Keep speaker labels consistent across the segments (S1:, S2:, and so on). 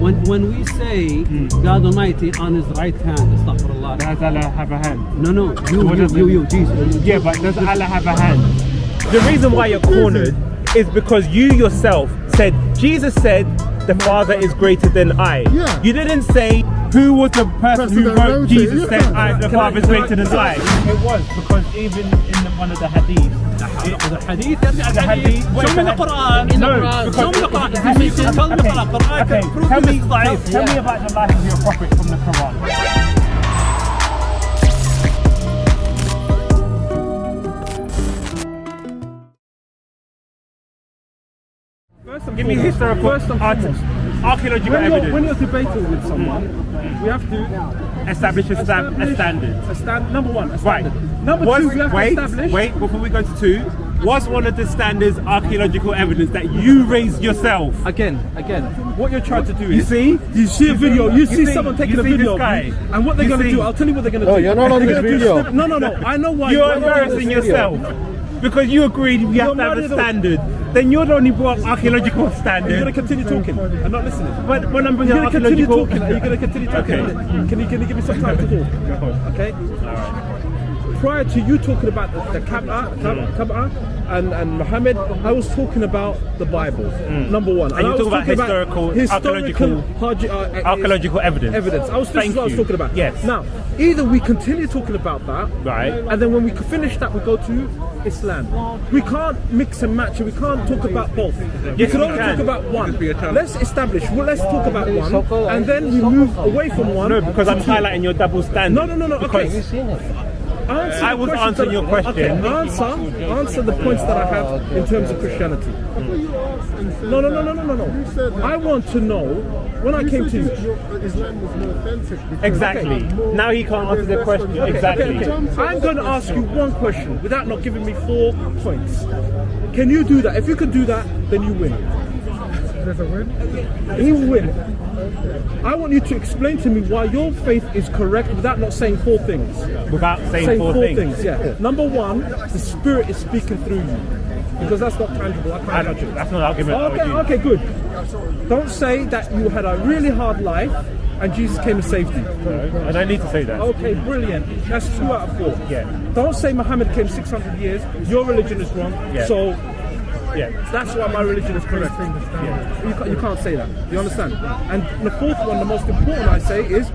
S1: when, when we say hmm. God Almighty on his right hand, astaghfirullah.
S2: Does Allah have a hand?
S1: No, no, you,
S2: What
S1: you, you, you, Jesus.
S2: Yeah, but does Allah have a hand? The reason why you're cornered is because you yourself said, Jesus said, the Father is greater than I.
S3: Yeah.
S2: You didn't say who was the person who wrote Jesus
S3: yeah.
S2: said, I, the
S1: Father's
S2: to than I? It was, because even in one of the hadiths,
S1: the hadith, the
S2: hadith,
S1: show me the Quran.
S2: No,
S1: show me the Quran. Tell me the
S2: Quran.
S1: Quran
S2: can
S1: prove
S2: tell me, tell me about the life of your prophet from the Quran. Give me historical
S4: first and foremost
S2: archaeological
S4: when you're,
S2: evidence.
S4: when you're debating with someone, mm. we have to
S2: establish a, sta- a standard.
S4: A stand, number one, a
S2: Right.
S4: Number
S2: Was-
S4: two, we have
S2: wait,
S4: to establish.
S2: wait, before we go to two, was one of the standards archaeological evidence that you raised yourself?
S4: Again, again, what you're trying to do
S2: You
S4: is
S2: see?
S4: you see a video, you,
S2: You
S4: see,
S2: see-
S4: someone taking a video
S2: guy?
S4: and what they're going to do. I'll tell you what they're going to
S3: No,
S4: do.
S3: you're not on
S4: They're
S3: this video.
S4: snip- No, no, no. I know why.
S2: You're
S4: not on this
S2: embarrassing
S4: video.
S2: yourself. Because you agreed we have to have a standard. Then you're the only brought archaeological standard.
S4: You're going to continue talking. I'm not listening.
S2: But when I'm bringing
S4: You're going to continue
S2: archaeological...
S4: talking. Are you going to continue talking?
S2: Okay.
S4: Can you can you give me some time to talk? Okay. Prior to you talking about the, the Kaaba, Kaaba, mm. Kaaba and, and Muhammad, I was talking about the Bible. Mm. Number one.
S2: And you
S4: I was
S2: talk about
S4: talking
S2: historical-
S4: historical,
S2: archaeological-
S4: archae- uh, uh,
S2: archaeological evidence.
S4: Evidence. I was. This
S2: Thank
S4: is what I was
S2: you.
S4: talking about.
S2: Yes.
S4: Now, either we continue talking about that,
S2: Right.
S4: and then when we finish that, we go to Islam. We can't mix and match, and we can't talk about both. we can only
S2: can.
S4: talk about one. Let's establish. Well, let's talk about one, and then we move away from one.
S2: No, because I'm highlighting your double standard.
S4: No, no, no, no. Okay.
S2: Because
S4: Answer
S2: I
S4: the
S2: was
S4: questions
S2: answering
S4: that-
S2: your question.
S4: Okay, answer, answer the points that I have in terms of Christianity. No, no, no, no, no, no, no. I want to know when I came to you.
S3: Islam was more authentic.
S2: Exactly. Now he can't answer the question. Exactly.
S4: okay, okay. I'm going to ask you one question without not giving me four points. Can you do that? If you can do that, then you win.
S3: There's a win.
S4: He will win. I want you to explain to me why your faith is correct without not saying four things.
S2: Without saying,
S4: Saying
S2: four,
S4: four
S2: things.
S4: things. Yeah. Number one, the Spirit is speaking through you. Because that's not tangible. I
S2: I
S4: can't
S2: don't-
S4: touch it.
S2: that's not an argument. I
S4: Okay, okay, good. Don't say that you had a really hard life and Jesus came and saved you.
S2: I don't need to say that.
S4: Okay, brilliant. That's two out of four.
S2: Yeah.
S4: Don't say Muhammad came 600 years, your religion is wrong,
S2: Yeah.
S4: so
S2: Yeah.
S4: that's why my religion is correct. You, can't, you can't say that. You understand? And the fourth one, the most important I say, is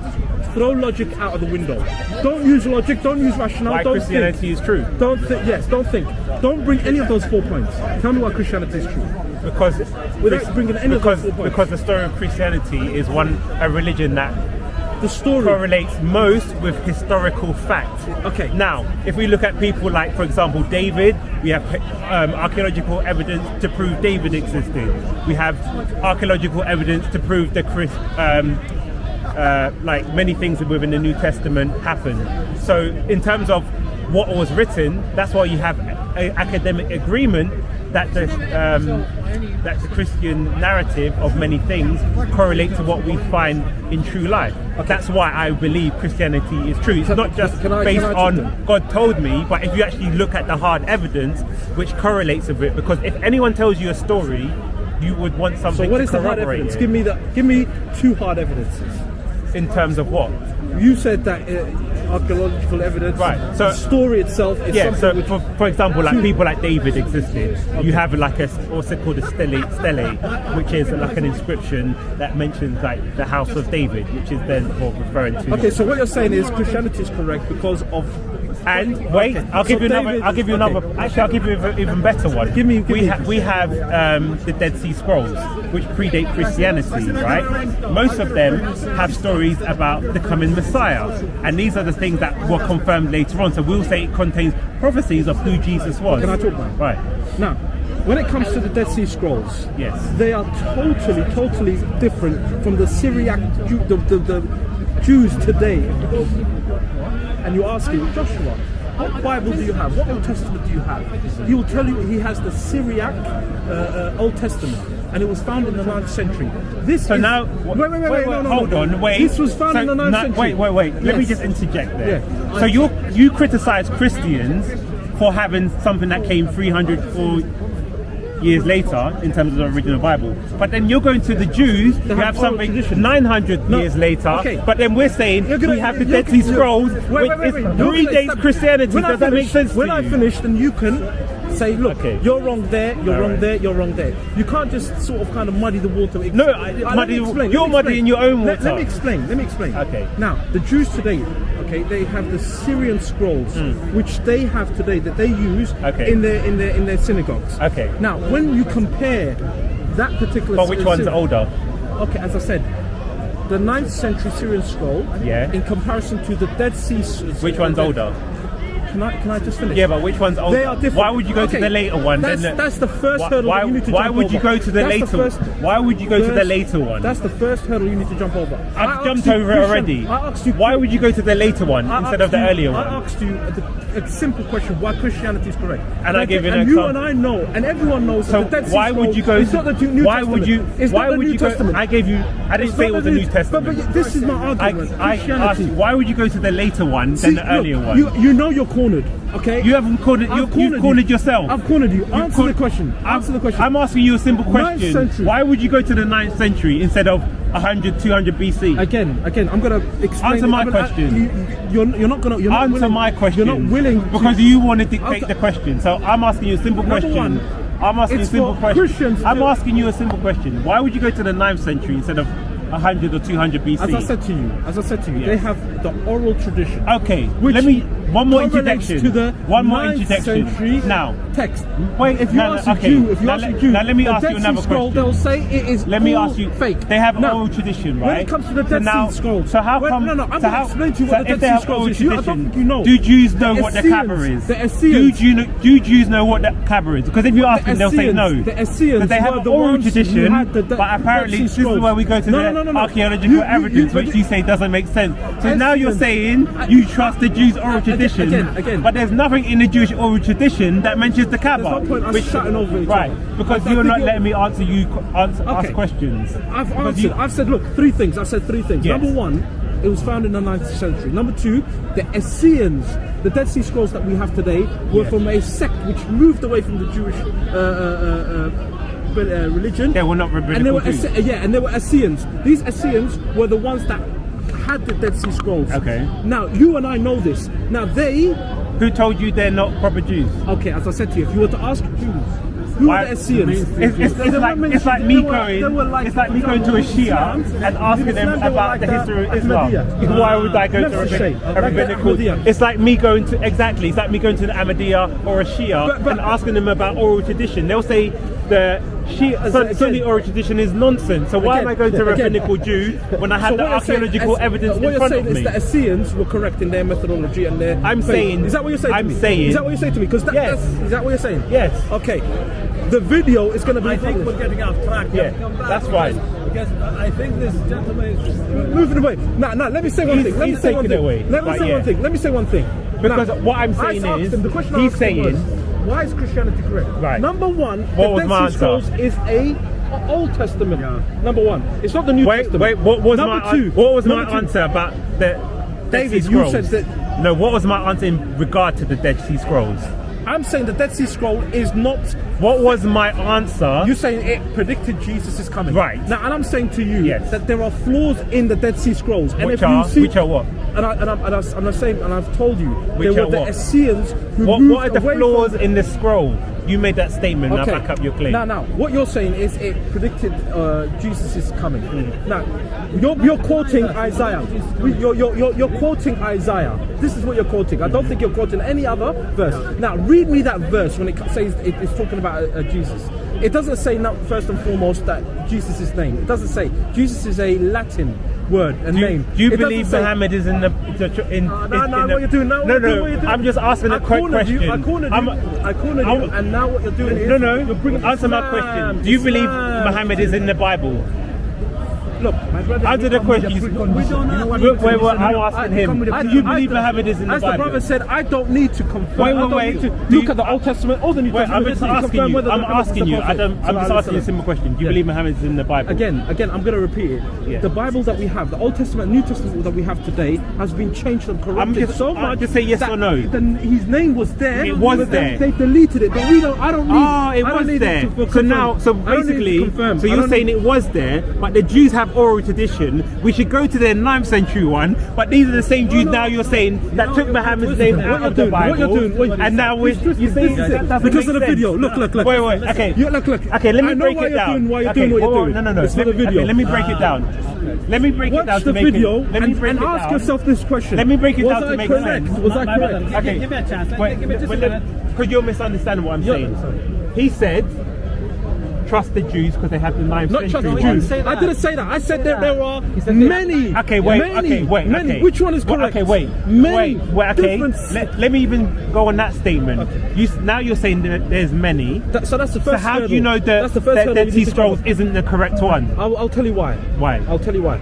S4: throw logic out of the window. Don't use logic, don't use rationale,
S2: Why
S4: don't
S2: Christianity
S4: think.
S2: is true.
S4: Don't think, yes, don't think. Don't bring any of those four points. Tell me why Christianity is true.
S2: Because
S4: Without bringing any of those four points.
S2: because the story of Christianity is one a religion that
S4: The story.
S2: correlates most with historical fact.
S4: Okay.
S2: Now, if we look at people like, for example, David, we have um, archaeological evidence to prove David existed. We have archaeological evidence to prove the Chris, um, uh, like many things within the New Testament happened. So, in terms of what was written, that's why you have an academic agreement that the um, that the Christian narrative of many things correlate to what we find in true life. That's why I believe Christianity is true. It's
S4: Can-
S2: not just
S4: I-
S2: based on? God told me, but if you actually look at the hard evidence which correlates with it, because if anyone tells you a story, you would want something
S4: So what
S2: to
S4: is the hard
S2: corroborate
S4: evidence?
S2: it.
S4: Give me the. Give me two hard evidences.
S2: in terms of what?
S4: You said that uh, archaeological evidence,
S2: Right, so-
S4: the story itself is
S2: Yeah,
S4: something
S2: so for, for example, like people like David existed. You have like a also called a stele, stele, which is like an inscription that mentions like the house of David, which is then referring to.
S4: Okay, so what you're saying is Christianity is correct because of.
S2: And wait,
S4: Okay,
S2: I'll give
S4: so
S2: you another. I'll give you
S4: okay.
S2: another. Actually, I'll give you an even better one.
S4: Give me- give
S2: we
S4: me-
S2: have we have um, the Dead Sea Scrolls, which predate Christianity, right? Most of them have stories about the coming Messiah, and these are the things that were confirmed later on. So we'll say it contains prophecies of who Jesus was.
S4: Can I talk now?
S2: Right.
S4: Now, when it comes to the Dead Sea Scrolls,
S2: Yes.
S4: they are totally, totally different from the Syriac, the, the, the Jews today. And you're asking Joshua, what Bible do you have? What Old Testament do you have? He will tell you he has the Syriac uh, uh, Old Testament, and it was found in the 9th century. This
S2: So
S4: is,
S2: now,
S4: wait, wait, wait, wait, no, no,
S2: hold
S4: no, no.
S2: on, wait.
S4: This was found
S2: So
S4: in the 9th
S2: no-
S4: century.
S2: Wait, wait, wait. Let me just interject there.
S4: Yeah.
S2: So you you criticize Christians for having something that came 300 or years later in terms of the original Bible. But then you're going to the Jews, you
S4: have
S2: something
S4: tradition.
S2: 900
S4: No,
S2: years later.
S4: okay.
S2: But then we're saying
S4: gonna-
S2: we have the Dead Sea Scrolls,
S4: wait,
S2: which
S4: wait, wait,
S2: is
S4: wait. You're
S2: three days
S4: stop-
S2: Christianity.
S4: When I
S2: Does that make sense
S4: When I finish, then you can say, look,
S2: Okay.
S4: you're wrong there, you're
S2: All
S4: wrong
S2: right.
S4: there, you're wrong there. You can't just sort of kind of muddy the water.
S2: No, I-
S4: let
S2: muddy- you're muddying your own
S4: Let, let me explain. Let me explain.
S2: Okay.
S4: Now, the Jews today, okay, they have the Syrian scrolls, hmm. which they have today that they use.
S2: Okay.
S4: in their in their in their synagogues.
S2: Okay.
S4: Now, when you compare that particular,
S2: But which one's older?
S4: Okay, as I said, the 9th century Syrian scroll,
S2: Yeah.
S4: in comparison to the Dead Sea.
S2: Which one's older?
S4: Can I can I just finish?
S2: Yeah, but which one's older?
S4: They are different.
S2: Why would you go
S4: Okay,
S2: to the later one?
S4: That's,
S2: than
S4: that's the first
S2: why,
S4: hurdle
S2: why,
S4: you need to
S2: why
S4: jump
S2: would you go to the
S4: That's
S2: later?
S4: first-
S2: why would you go to the later one?
S4: That's the first hurdle you need to jump over.
S2: I've jumped over it already.
S4: I asked you.
S2: Why would you go to the later one
S4: I
S2: instead of the
S4: you-
S2: earlier one?
S4: I asked you a, a simple question: Why Christianity is correct?
S2: And I gave you an
S4: and you
S2: example.
S4: and I know, and everyone knows.
S2: So
S4: that the Dead Sea
S2: why would you go?
S4: It's not the New
S2: why
S4: Testament.
S2: would you?
S4: It's
S2: why
S4: not the
S2: would
S4: New
S2: you go?
S4: Testament.
S2: I gave you. I didn't say it was
S4: the
S2: the
S4: New-
S2: Testament.
S4: But, this is my argument.
S2: I asked you, why would you go to the later one than the earlier one?
S4: You, know you're cornered, okay?
S2: You haven't cornered. You,
S4: I've
S2: you've cornered
S4: you.
S2: yourself.
S4: I've cornered you. Answer
S2: cor-
S4: the question.
S2: I'm,
S4: Answer the question.
S2: I'm asking you a simple question. Why would you go to the 9th century instead of 100, 200 BC?
S4: Again, again, I'm gonna explain.
S2: Answer my question.
S4: you, you're, you're not gonna. You're not
S2: Answer
S4: willing,
S2: my question.
S4: You're not willing to-
S2: because you want to dictate the question. So I'm asking you a simple
S4: Number
S2: question.
S4: one,
S2: I'm asking you a simple question. I'm asking you a simple question. Why would you go to the 9th century instead of 100 or 200 BC?
S4: As I said to you, as I said to you,
S2: Yes.
S4: they have the oral tradition.
S2: Okay,
S4: Which
S2: let me one more introduction.
S4: to the
S2: one more
S4: 9th
S2: introduction. Now,
S4: text.
S2: Wait,
S4: if you
S2: no, no,
S4: ask a
S2: okay.
S4: Jew, if you
S2: Now
S4: ask
S2: let-
S4: a Jew,
S2: now let me ask you another
S4: Scroll,
S2: question.
S4: They'll say it is
S2: let me ask you.
S4: fake.
S2: They have oral tradition, right?
S4: When it comes to the
S2: So
S4: Dead
S2: now-
S4: Sea Scrolls,
S2: So how
S4: when-
S2: come?
S4: No, no, I'm
S2: so
S4: going to
S2: how-
S4: explain to you
S2: so
S4: what the Dead Sea
S2: have
S4: Scrolls
S2: oral
S4: is. You, I don't
S2: tradition,
S4: think you know.
S2: Do Jews know
S4: The
S2: what the Kaaba is?
S4: The
S2: Do
S4: Essenes.
S2: Jew know, do Jews know what the Kaaba is? Because if you ask
S4: The
S2: them, they'll say no.
S4: the Essenes
S2: they have
S4: the
S2: oral tradition,
S4: had the- the
S2: but apparently this is where we go to the archaeological evidence, which you say doesn't make sense. So now you're saying you trust the Jews' oral
S4: Again,
S2: tradition,
S4: again, again.
S2: but there's nothing in the Jewish oral tradition that mentions the Kaaba.
S4: There's no point us shouting over each
S2: right?
S4: other.
S2: Because
S4: I-
S2: you're not
S4: you're-
S2: letting me answer you answer, ask questions.
S4: I've
S2: Because
S4: answered.
S2: you-
S4: I've said, look, three things. I've said three things.
S2: Yes.
S4: Number one, it was found in the 9th century. Number two, the Essenes, the Dead Sea Scrolls that we have today, were
S2: Yes.
S4: from a sect which moved away from the Jewish uh, uh, uh, uh, uh, religion.
S2: They were not
S4: and they were
S2: Jews.
S4: Yeah, and they were Essenes. These Essenes were the ones that had the Dead Sea Scrolls.
S2: Okay.
S4: Now you and I know this. Now they,
S2: Who told you they're not proper Jews?
S4: okay, as I said to you, if you were to ask Jews. Who
S2: Why-
S4: are the Essenes?
S2: It's, it's, it's, like, it's like me going.
S4: like,
S2: it's like me going to a Shia and asking them
S4: Islam, they were
S2: about the history of Islam. Why would I go to a, rabbinical? It's like me going to exactly. It's like me going to the Ahmadiyya or a Shia and asking them about oral tradition. They'll say the Shia,
S4: As-
S2: Sun-
S4: again-
S2: Sunni oral tradition is nonsense. So why
S4: Again,
S2: am I going to
S4: again.
S2: rabbinical Jew when I have
S4: So
S2: the
S4: what you're saying-
S2: archaeological
S4: es-
S2: evidence
S4: what
S2: in
S4: you're saying is that Essenes were correct in their methodology and their.
S2: I'm
S4: faith.
S2: saying-
S4: Is that what you're saying?
S2: I'm
S4: to me?
S2: saying-
S4: Is that what you're saying to me? Because that,
S2: Yes.
S4: that's, is that what you're saying?
S2: Yes.
S4: Okay. The video is going to be.
S1: I think we're getting off track.
S2: Yeah,
S1: Come back
S2: that's fine.
S1: Because I think this gentleman is.
S4: moving away. Now, now, let me say one thing. Let me say one thing. Let me say one thing. Let me say one thing.
S2: Because what I'm saying is,
S4: him, the question I
S2: he's saying-
S4: why is Christianity correct?
S2: Right.
S4: Number one,
S2: What
S4: the Dead Sea? Scrolls is a Old Testament. Number one, it's not the New
S2: Wait,
S4: Testament.
S2: wait. What was
S4: Number
S2: my
S4: two?
S2: what was my
S4: two,
S2: answer about the Dead
S4: David,
S2: Sea
S4: you
S2: Scrolls?
S4: said that-
S2: No, what was my answer in regard to the Dead Sea Scrolls?
S4: I'm saying the Dead Sea Scroll is not.
S2: What was my answer?
S4: You're saying it predicted Jesus is coming.
S2: Right.
S4: Now, and I'm saying to you
S2: Yes.
S4: that there are flaws in the Dead Sea Scrolls. And
S2: Which
S4: if you
S2: are-
S4: see,
S2: which are what?
S4: And, I, and, I'm, and, I, and I'm saying, and I've told you,
S2: Which
S4: there
S2: are
S4: were the
S2: what?
S4: Essenes who
S2: what,
S4: moved
S2: what are the flaws in the scroll? You made that statement. Now back up your claim.
S4: Now, now, what you're saying is it predicted uh, Jesus is coming.
S2: Hmm.
S4: Now, you're, you're quoting Isaiah. You're, you're, you're, you're quoting Isaiah. This is what you're quoting. I don't think you're quoting any other verse. Now, read me that verse when it says it, it's talking about uh, Jesus. It doesn't say, not first and foremost, that Jesus' is name. It doesn't say. Jesus is a Latin word, and
S2: do you,
S4: name.
S2: do you
S4: It
S2: believe
S4: say-
S2: Muhammad is in the in?
S4: no,
S2: in-
S4: no,
S2: in
S4: no, what you're doing now?
S2: No,
S4: what you're doing,
S2: no.
S4: doing.
S2: I'm just asking a quick question.
S4: You, I cornered
S2: I'm-
S4: you. I cornered
S2: I'm-
S4: you, and now what you're doing is
S2: No, no.
S4: You're bringing
S2: Answer my question. Do you believe
S4: Islam.
S2: Muhammad is in the Bible?
S4: Look, my brother.
S2: Answer the question.
S1: We don't know.
S2: Wait, wait, wait, I'm asking him. Do you believe
S4: I-
S2: Muhammad is in the Bible?
S4: As the brother said, I don't need to confirm.
S2: Wait,
S4: I
S2: wait, wait.
S4: need to
S2: Do
S4: look at the Old Testament or the New Testament.
S2: I'm just asking you. I'm asking you. I I'm just asking you a simple question. Do you believe Muhammad is in the Bible?
S4: Again, again, I'm going to repeat it. The Bibles that we have, the Old Testament, New Testament that we have today, has been changed and corrupted so
S2: I-
S4: much.
S2: just say yes or no.
S4: His name was there.
S2: It was there.
S4: They deleted it, but we don't. I don't need.
S2: Oh, it was there. so now, so
S4: I don't need to
S2: basically, so you're saying it was there, but the Jews have oral tradition. We should go to their 9th century one, but these are the same Jews
S4: no.
S2: now you're saying that took Muhammad's name out of the
S4: doing, what you're doing, what-
S2: and now we're,
S4: This-
S2: you
S4: this-
S2: say
S4: this it.
S2: that
S4: because of the video. Look, look, look.
S2: Wait, wait, okay.
S4: Yeah, look, look.
S2: Okay, let me break it
S4: you're
S2: down.
S4: Doing, why you're
S2: okay,
S4: doing what you're doing.
S2: No, no, no.
S4: It's for
S2: let
S4: the video.
S2: Let me break it down. Let me break it
S4: Watch
S2: down
S4: the
S2: to make
S4: video
S2: it. Let me
S4: and,
S2: break
S4: and
S2: it
S4: ask
S2: down.
S4: yourself this question.
S2: Let me break it
S4: was
S2: down to
S4: I
S2: make
S4: correct?
S2: sense.
S4: Was I correct?
S1: Okay. Give me a chance.
S2: Wait,
S1: give me just a minute.
S2: because you're misunderstanding what I'm saying.
S4: sorry.
S2: He said, trust the Jews because they have the 9th
S4: Not
S2: century.
S4: trust Jews.
S1: say
S4: I didn't say that. I said that there are many.
S2: Okay, wait,
S4: many,
S2: okay, wait,
S4: many.
S2: okay.
S4: Which one is correct?
S2: Okay, wait,
S4: Many.
S2: wait, wait, okay. Let, let me even go on that statement. You now you're saying that there's many.
S4: That- so that's the first.
S2: So how do you know that
S4: that's the first
S2: that
S4: hurdle
S2: Dead
S4: you
S2: Sea
S4: need to
S2: Scrolls isn't the correct one?
S4: I'll, I'll tell you why.
S2: Why?
S4: I'll tell you why.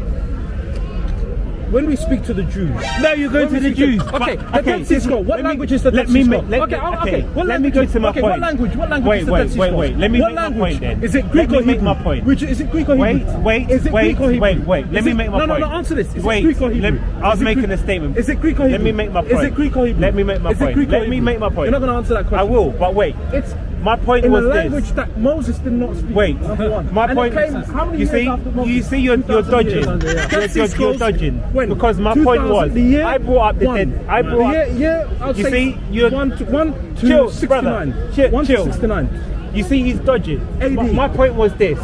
S4: When we speak to the Jews,
S2: No, you're going to the Jews.
S4: to-
S2: but-
S4: okay, the Dead Sea Scroll. What
S2: me-
S4: language is the
S2: let
S4: Dead
S2: me
S4: Sea
S2: make-
S4: Scroll?
S2: let-
S4: Okay, okay, what
S2: Let me go to my
S4: okay,
S2: point.
S4: what language- what language
S2: wait,
S4: is the
S2: wait,
S4: Dead Sea
S2: wait, wait. Let me
S4: What
S2: make my point then.
S4: Is it
S2: Let
S4: Greek
S2: me make my point.
S4: Which is it Greek or Hebrew?
S2: wait,
S4: is it
S2: wait,
S4: Greek or Hebrew?
S2: wait, wait. Let
S4: Is
S2: me
S4: it-
S2: make my
S4: no,
S2: point.
S4: No, no, answer this. Is
S2: Wait,
S4: it Greek or Hebrew?
S2: let- I was making a statement.
S4: Is it Greek or Hebrew?
S2: Let me make my
S4: Is it. Greek or Hebrew?
S2: Let me make my point. Let me make my point.
S4: You're not going to answer that
S2: I will, but wait.
S4: It's
S2: My point
S4: in
S2: was
S4: a
S2: this.
S4: language that Moses did not speak.
S2: Wait,
S4: number one.
S2: my
S4: And
S2: point.
S4: came how many
S2: you see, you see, you're, you're
S4: 2000 years.
S2: dodging.
S4: Dead
S2: You're, you're, you're dodging.
S4: when?
S2: Because my point was,
S4: the year
S2: I brought up the
S4: one.
S2: dead. I brought
S4: year,
S2: up.
S4: year,
S2: You see, you're-
S4: one to one to
S2: Chill,
S4: 69.
S2: brother. Chill,
S4: one
S2: chill.
S4: to 69.
S2: You see, he's dodging.
S4: AD.
S2: My, my point was this.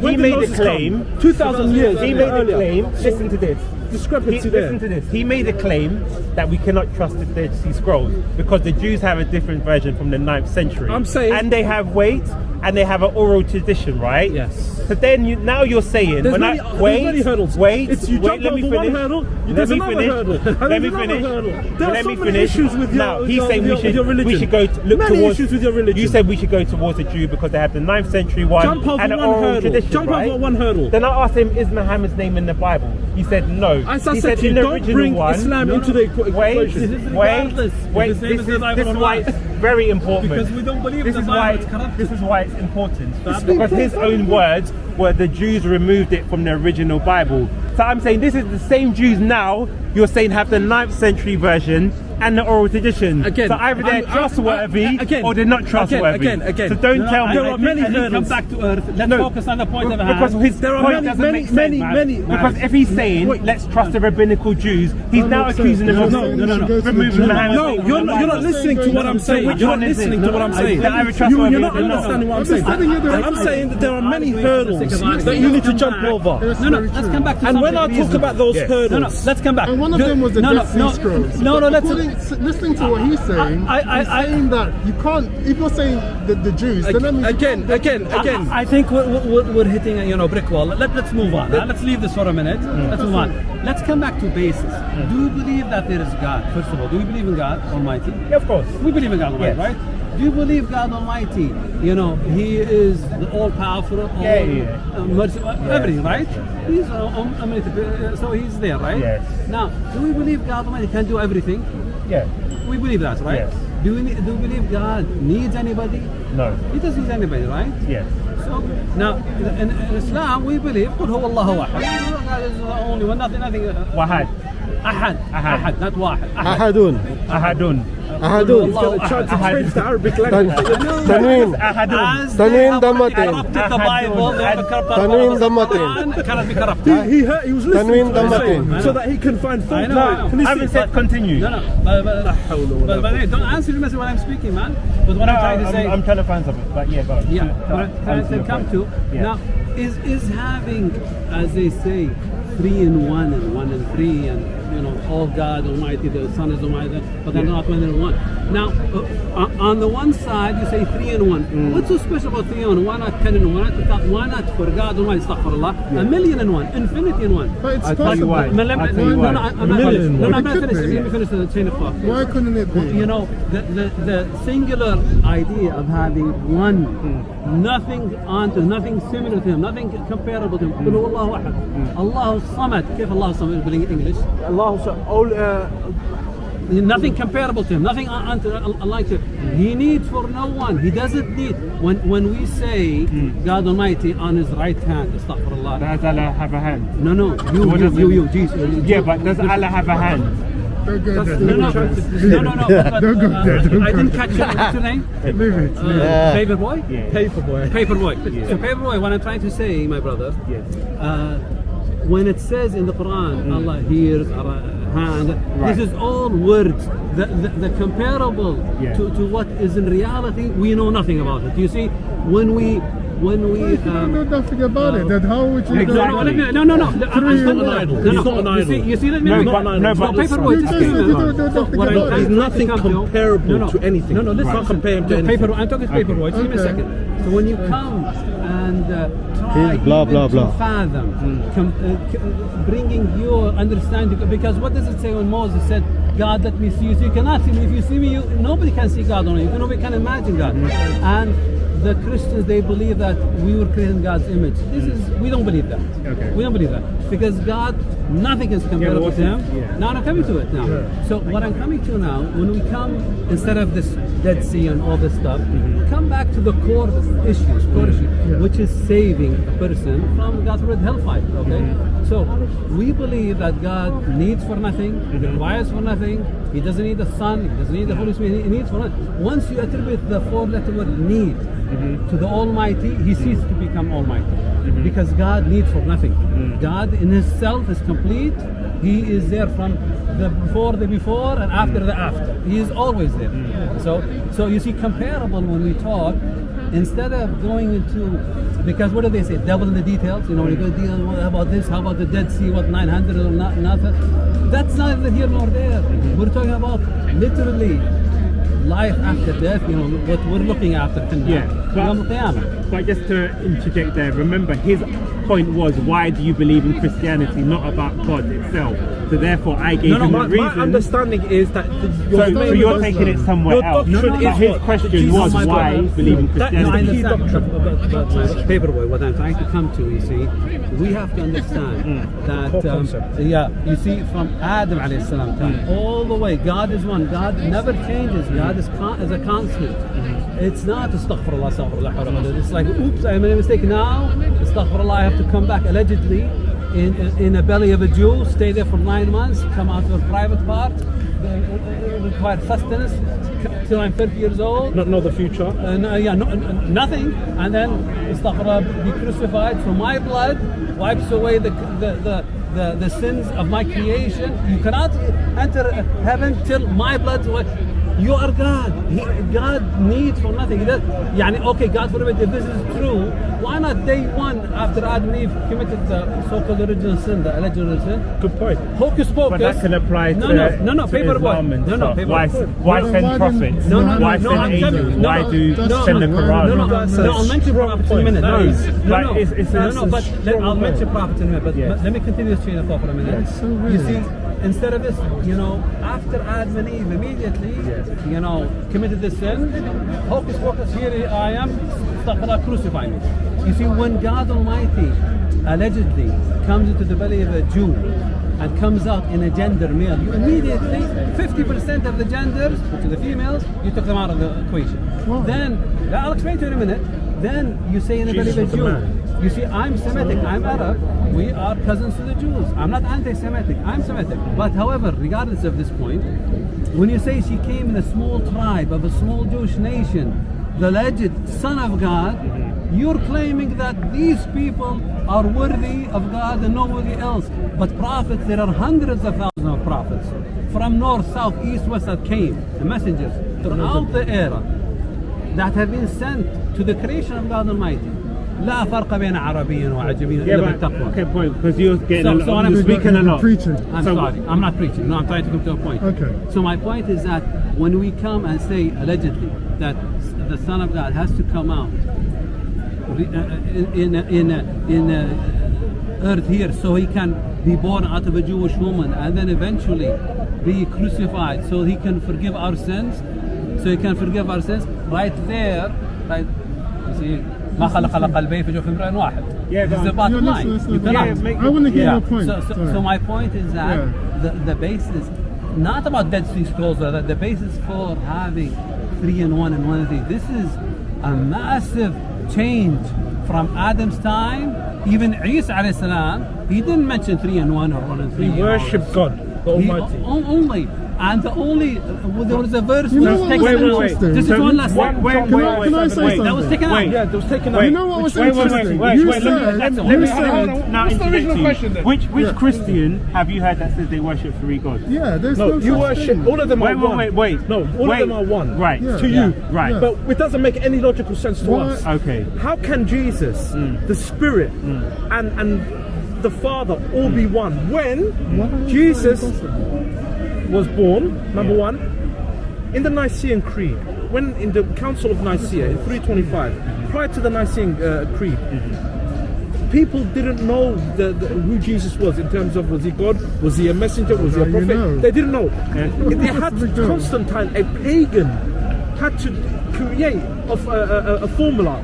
S4: When
S2: he made a claim.
S4: 2000 years
S2: He made a claim. Listen to this. He,
S4: Discrepancy there.
S2: listen to this. He made a claim that we cannot trust the Dead Sea Scrolls because the Jews have a different version from the 9th century.
S4: I'm saying-
S2: and they have weight and they have an oral tradition, right?
S4: Yes.
S2: So then you now you're saying
S4: There's
S2: when
S4: many,
S2: I
S4: there's
S2: wait,
S4: many hurdles.
S2: wait,
S4: it's you
S2: wait, let me finish.
S4: one hurdle,
S2: let me finish.
S4: hurdle.
S2: Let me finish.
S4: Hurdle. There
S2: let
S4: so
S2: me
S4: many
S2: finish.
S4: issues with your,
S2: now, he's
S4: your,
S2: saying
S4: with
S2: we should
S4: your
S2: we should go to, look
S4: many
S2: towards.
S4: issues with your religion.
S2: You said we should go towards the Jew because they have the 9th century one
S4: Jump over
S2: and an oral
S4: hurdle.
S2: tradition,
S4: Jump
S2: right?
S4: over one hurdle.
S2: Then I asked him, is Muhammad's name in the Bible? He said no.
S4: As I
S2: he
S4: said you, don't bring
S2: one,
S4: Islam into the equa-
S2: Wait,
S4: equation.
S1: This is
S2: wait, wait. This is, this is why it's very important.
S1: Because we don't believe
S2: this
S1: the
S2: is why
S1: corrupted.
S2: this is why it's important
S1: It's
S2: because his own words were the Jews removed it from the original Bible. So I'm saying this is the same Jews now. You're saying have the 9th century version and the oral tradition.
S4: Again,
S2: so either they're
S4: I'm- I'm-
S2: trustworthy
S4: uh, again,
S2: or they're not trustworthy.
S4: again, again.
S2: So don't
S1: No,
S2: tell
S1: I-
S2: me.
S4: there are many
S1: I think Come
S4: hurdles.
S1: back to earth. Let's
S2: No,
S1: focus on the point of
S2: because
S1: hand.
S2: his
S4: There are
S2: point
S4: many,
S2: doesn't
S4: many,
S2: make sense,
S4: many,
S2: man.
S4: many-
S2: Because if he's saying
S4: Wait.
S2: let's trust the rabbinical Jews, he's
S3: That
S2: now accusing them of
S3: No, no, no, no.
S2: removing
S3: No,
S2: Muhammad's
S4: No, you're
S2: the
S4: not, you're not listening to what I'm saying. You're not listening to what I'm saying.
S2: I- I
S4: You-
S2: trustworthy
S4: You're not understanding what I'm
S3: I'm
S4: saying.
S3: just telling you the-
S4: I'm saying that there are many hurdles that you need to jump over.
S3: That's
S1: No, no,
S3: very
S1: let's
S3: true.
S1: come back to
S4: And when I
S1: something
S4: talk about those hurdles,
S1: No, no, let's come back.
S3: And one of them was the
S1: no,
S3: Dead Sea Scrolls.
S1: No, no, let's.
S3: According, listening to what he's saying,
S1: I- I-
S3: he's
S1: I-
S3: saying that you can't. If you're saying the, the Jews, then that means
S4: again, again, again.
S1: I, think we're, we're, we're hitting a you know brick wall. Let, let's move on. huh? Let's leave this for a minute. Let's move on. Let's come back to basis. Do you believe that there is God? First of all, do you believe in God Almighty?
S2: Yeah, of course.
S1: We believe in God Almighty,
S2: Yes.
S1: right? Do you believe God Almighty? You know, He is the all powerful, all
S2: Yeah, yeah,
S1: uh, merciful, everything, right? He's uh, um, omnipotent, uh, so He's there, right?
S2: Yes.
S1: Now, do we believe God Almighty can do everything?
S2: Yeah.
S1: We believe that, right?
S2: Yes.
S1: Do we do we believe God needs anybody?
S2: No.
S1: He doesn't need anybody, right?
S2: Yes.
S1: So now in, in Islam we believe قل هو الله واحد. God is the only one, nothing, nothing. uh,
S2: Wahad.
S1: أحد
S2: أحد.
S1: أحد not واحد. أحد.
S5: أحدون
S2: Ahadun.
S5: أحدون
S1: الله
S4: Try to
S2: Ahad.
S4: change the Arabic
S5: تن-
S4: language.
S5: تنوين
S2: Ahadun.
S1: As
S5: Tanween
S1: they have
S5: ضمتين.
S1: corrupted the Bible, they have corrupted the
S5: Tanween
S1: Bible.
S5: ضمتين.
S1: Quran cannot be corrupted.
S4: He, he, heard, he was listening
S5: Tanween
S4: to what I'm
S5: ضمتين.
S4: saying so that he can find fault.
S1: I know, I know.
S4: Can you
S2: I haven't
S4: see?
S2: said continue.
S1: No, no, but, but, but, but hey, don't answer me when I'm speaking, man. But what
S2: No,
S1: I'm trying to
S2: I'm,
S1: say,
S2: I'm trying to find something, but yeah, go.
S1: Yeah,
S2: Go-
S1: what I'm trying
S2: answer
S1: to
S2: your
S1: come
S2: point.
S1: to
S2: Yeah.
S1: now is is having, as they say, three in one and one and three and you know, all God Almighty, the Son is Almighty, but they're not one in one. Now, uh, on the one side, you say three in one.
S4: Mm.
S1: What's so special about three in one? Why not ten in one? Why not, why not for God Almighty, astaghfirullah, a million in one, infinity in one?
S3: But it's
S2: I'll tell you
S3: possible.
S2: why.
S1: No, let me-
S2: I'll tell
S1: no,
S2: you
S1: no,
S2: why.
S1: no, I'm
S4: A
S1: not
S4: million
S1: finished.
S4: in
S1: No,
S4: one.
S1: no, I'm not
S3: It could
S1: finished.
S3: be.
S1: Let me finish the chain of thought.
S3: Why couldn't it be?
S1: You know, the, the, the singular idea of having one, nothing onto, nothing similar to him, nothing comparable to him. قل هو الله أحد. الله الصمد. كيف الله الصمد بالإنجليش?
S4: Allah said, all, uh,
S1: Nothing comparable to him, nothing un- unto, unlike him. He needs for no one. He doesn't need. When when we say God Almighty on His right hand, astaghfirullah.
S2: Does Allah have a hand?
S1: No, no, you,
S2: What
S1: you, you, you, Jesus.
S2: Yeah, but does Allah have a hand?
S3: Don't go there.
S1: No, no, no, no, no. but,
S3: Don't go
S1: uh,
S3: there, don't
S1: I didn't catch your, what's your name?
S3: Leave it.
S1: Uh, Paperboy?
S2: Yeah.
S4: paperboy.
S1: Paperboy. So paperboy, what I'm trying to say, my brother,
S2: Yes.
S1: uh, when it says in the Quran, mm. Allah hears, hand,
S2: Right.
S1: this is all words. The, the, the comparable
S2: Yeah.
S1: to, to what is in reality, we know nothing about it. You see, when we when we
S3: If you don't know
S1: um,
S3: nothing about it, then how would you
S2: Exactly.
S3: know?
S1: no, no, no, no.
S3: Three
S1: It's
S3: in
S1: not an idol.
S4: He's not an
S1: You
S4: idol.
S1: see, you see, let me
S2: No,
S1: let
S2: no, but
S1: paperboy.
S3: listen. You
S1: just
S3: just
S1: came
S3: said you don't know nothing about it.
S4: There's nothing comparable
S1: no, no.
S4: to anything.
S1: No, no, listen.
S4: You can't compare him to anything.
S1: Paper, I'm talking paperboy. Just give me a second. So when you come and uh, try
S5: Here's blah,
S1: even
S5: blah,
S1: to
S5: blah.
S1: fathom, com- uh, uh, bringing your understanding, because what does it say when Moses said, God, let me see you. So you cannot see me. If you see me, you, nobody can see God on you. Nobody can imagine God. And the Christians, they believe that we were created in God's image. This mm. is, we don't believe that.
S2: Okay.
S1: We don't believe that. Because God, nothing is comparable
S2: what's
S1: to Him.
S2: yeah.
S1: Now I'm coming to it now. So what I'm coming to now, when we come, instead of this Dead Sea and all this stuff, mm-hmm. come back to the core issues, core issue, which is saving a person from God's word hellfire. Okay? Mm-hmm. So we believe that God needs for nothing, He mm-hmm. requires for nothing, He doesn't need the Son, He doesn't need the Holy Spirit, He needs for nothing. Once you attribute the four letter word need to the Almighty, He ceases to become Almighty. Mm-hmm. Because God needs for nothing. Mm. God in Himself is complete. He is there from the before the before and after mm. the after. He is always there. Mm. So so you see comparable when we talk, instead of going into because what do they say? Devil in the details. You know, when you go to deal about this, how about the Dead Sea, what 900 or not, nothing. That's neither here nor there. Mm-hmm. We're talking about literally life after death, you know, what we're looking after.
S2: Yeah, but- But just to interject there, remember his point was why do you believe in Christianity, not about God itself. So therefore, I gave
S4: No, no,
S2: him
S4: my,
S2: a
S4: my understanding is that the,
S2: so, so you're taking
S3: that.
S2: it somewhere
S4: Your
S2: else.
S4: doctrine
S2: But his
S4: what?
S2: question
S4: Jesus
S2: was
S1: my
S2: why
S1: brother.
S2: believe in
S4: That-
S1: No, I
S2: Christianity.
S4: Key
S1: understand.
S4: doctrine.
S1: But, but, but paperboy, what I'm trying to come to, you see, we have to understand mm.
S4: that,
S1: um, yeah, you see, from Adam alayhi salam time mm. all the way, God is one. God never changes. Mm. God is, con- is a constant. It's not astaghfirullah, astaghfirullah, hawla wala quwwata. It's like, oops, I made a mistake now. Astaghfirullah, I have to come back allegedly. In, in, a belly of a Jew, stay there for nine months, come out to a private part, uh, uh, require sustenance till I'm 30 years old.
S4: not know the future.
S1: Uh, no, yeah, no, nothing, and then astaghfirullah, be crucified. So my blood wipes away the, the, the, the, the sins of my creation. You cannot enter heaven till my blood. wi- You are God. He, God needs for nothing. He does, يعني, okay, God forbid, if this is true, why not day one after Adam and Eve committed the so-called original sin, the alleged original sin?
S4: Good point.
S1: Hocus pocus.
S2: But that can apply
S1: no,
S2: to,
S1: no, no, no,
S2: to
S1: paper boy.
S2: Islam and
S1: No, no,
S2: stuff.
S1: paper
S2: Why,
S1: boy.
S2: why
S3: Well,
S2: send
S3: why
S2: prophets?
S3: didn't-
S1: No, no, no,
S2: why
S1: no,
S2: send
S1: I'm
S2: angels?
S1: telling you, no,
S2: why
S1: no,
S2: do
S3: that's
S2: send the
S3: not-
S2: Quran?
S1: No, no,
S4: That's
S1: no,
S4: a
S1: I'll mention
S4: strong
S1: prophets in a
S4: point.
S1: minute.
S4: That
S1: No,
S4: is-
S1: no,
S2: like,
S1: no,
S2: it's- it's a-
S1: no, no, but
S4: that's a
S1: let, I'll
S4: strong
S1: mention
S4: point.
S1: prophets in a minute. But,
S2: Yes.
S1: but let me continue this chain of thought for a minute.
S3: That's so
S1: you
S3: weird.
S1: see, instead of this, you know, after Adam and Eve immediately, you know, committed this sin, hocus pocus, here I am, astaghfirullah, crucify me. You see, when God Almighty allegedly comes into the belly of a Jew and comes out in a gender male, you immediately, 50% of the genders, which are the females, you took them out of the equation. Then, I'll explain to you in a minute. Then you say in the belly of a Jew. You see, I'm Semitic, I'm Arab, we are cousins to the Jews. I'm not anti Semitic, I'm Semitic. But however, regardless of this point, when you say she came in a small tribe of a small Jewish nation, the alleged son of God, mm-hmm. you're claiming that these people are worthy of God and nobody else. But prophets, there are hundreds of thousands of prophets from north, south, east, west that came, the messengers, throughout the era that have been sent to the creation of God Almighty. لا فرق بين عربي وعجمي
S2: Yeah,
S1: إلا
S2: but,
S1: بالتقوى.
S2: okay, point, because you're getting
S1: So-
S2: a lot,
S1: so
S2: you're
S1: I'm-
S2: speaking a lot.
S3: Preaching.
S1: I'm
S2: So-
S1: sorry, I'm not preaching. No, I'm trying to come to a point.
S3: Okay.
S1: So my point is that when we come and say allegedly that the Son of God has to come out re- uh, in in in, in uh, earth here, so he can be born out of a Jewish woman and then eventually be crucified, so he can forgive our sins. So he can forgive our sins. Right there, right. You see, ما خلق القلبين في جوف امرئ واحد.
S2: Yeah,
S1: this is
S2: go
S1: the
S2: on.
S1: bottom
S3: Yeah,
S1: line.
S3: listen,
S1: You
S3: listen,
S1: cannot.
S2: Yeah, make-
S3: I want to hear
S1: Yeah.
S3: your point.
S1: So, so,
S3: Sorry.
S1: so my point is that
S3: Yeah.
S1: the, the basis, not about Dead Sea Scrolls, but that the basis for having three and one and one and three. This is a massive change from Adam's time. Even Isa alayhi salam, he didn't mention three and one or one and three.
S4: He worshipped God, the
S1: He
S4: Almighty.
S1: o- only. and the only, well, there was a verse
S3: You know
S1: was taken
S3: was
S2: Wait, wait,
S1: out.
S2: wait.
S3: interesting?
S1: This is
S2: So-
S1: one last
S2: wait,
S1: thing.
S2: wait,
S3: Can
S2: wait,
S3: I-
S2: wait,
S3: can I
S2: wait,
S3: say
S2: wait.
S3: something?
S1: That was taken
S2: Wait.
S1: out.
S4: Yeah, it was taken
S2: Wait.
S4: out.
S3: You know what was
S2: Wait, wait, wait,
S3: interesting?
S2: wait,
S3: you
S2: wait, let me-
S3: said,
S2: let me-
S3: you
S2: let me-
S3: said,
S2: hold on, now
S4: What's the
S2: interject
S4: original
S2: to you.
S4: question then?
S2: Which which
S3: Yeah.
S2: Christian have you heard that says they worship three gods?
S3: yeah, there's
S4: No,
S3: no,
S4: you
S3: such
S4: worship.
S3: thing.
S4: All of them
S2: Wait,
S4: are
S2: wait,
S4: one.
S2: wait, wait.
S4: No, all
S2: Wait.
S4: of them are one.
S2: Right.
S3: Yeah.
S4: To
S1: Yeah.
S4: you,
S2: Right.
S3: Yeah.
S4: But it doesn't make any logical sense to
S3: Why-
S4: us.
S2: Okay.
S4: How can Jesus, hmm. the Spirit, hmm. and and the Father all be one when
S3: Why is that
S4: Jesus
S3: impossible?
S4: Was born? Number
S2: Yeah.
S4: one, in the Nicene Creed, when in the Council of Nicaea in 325, prior to the Nicene uh, Creed. People didn't know the, the, who Jesus was in terms of was he God, was he a messenger, was he a
S3: Now you
S4: prophet?
S3: know.
S4: They didn't know. They had
S3: What's the big deal?
S4: Constantine, a pagan, had to create a, a, a formula.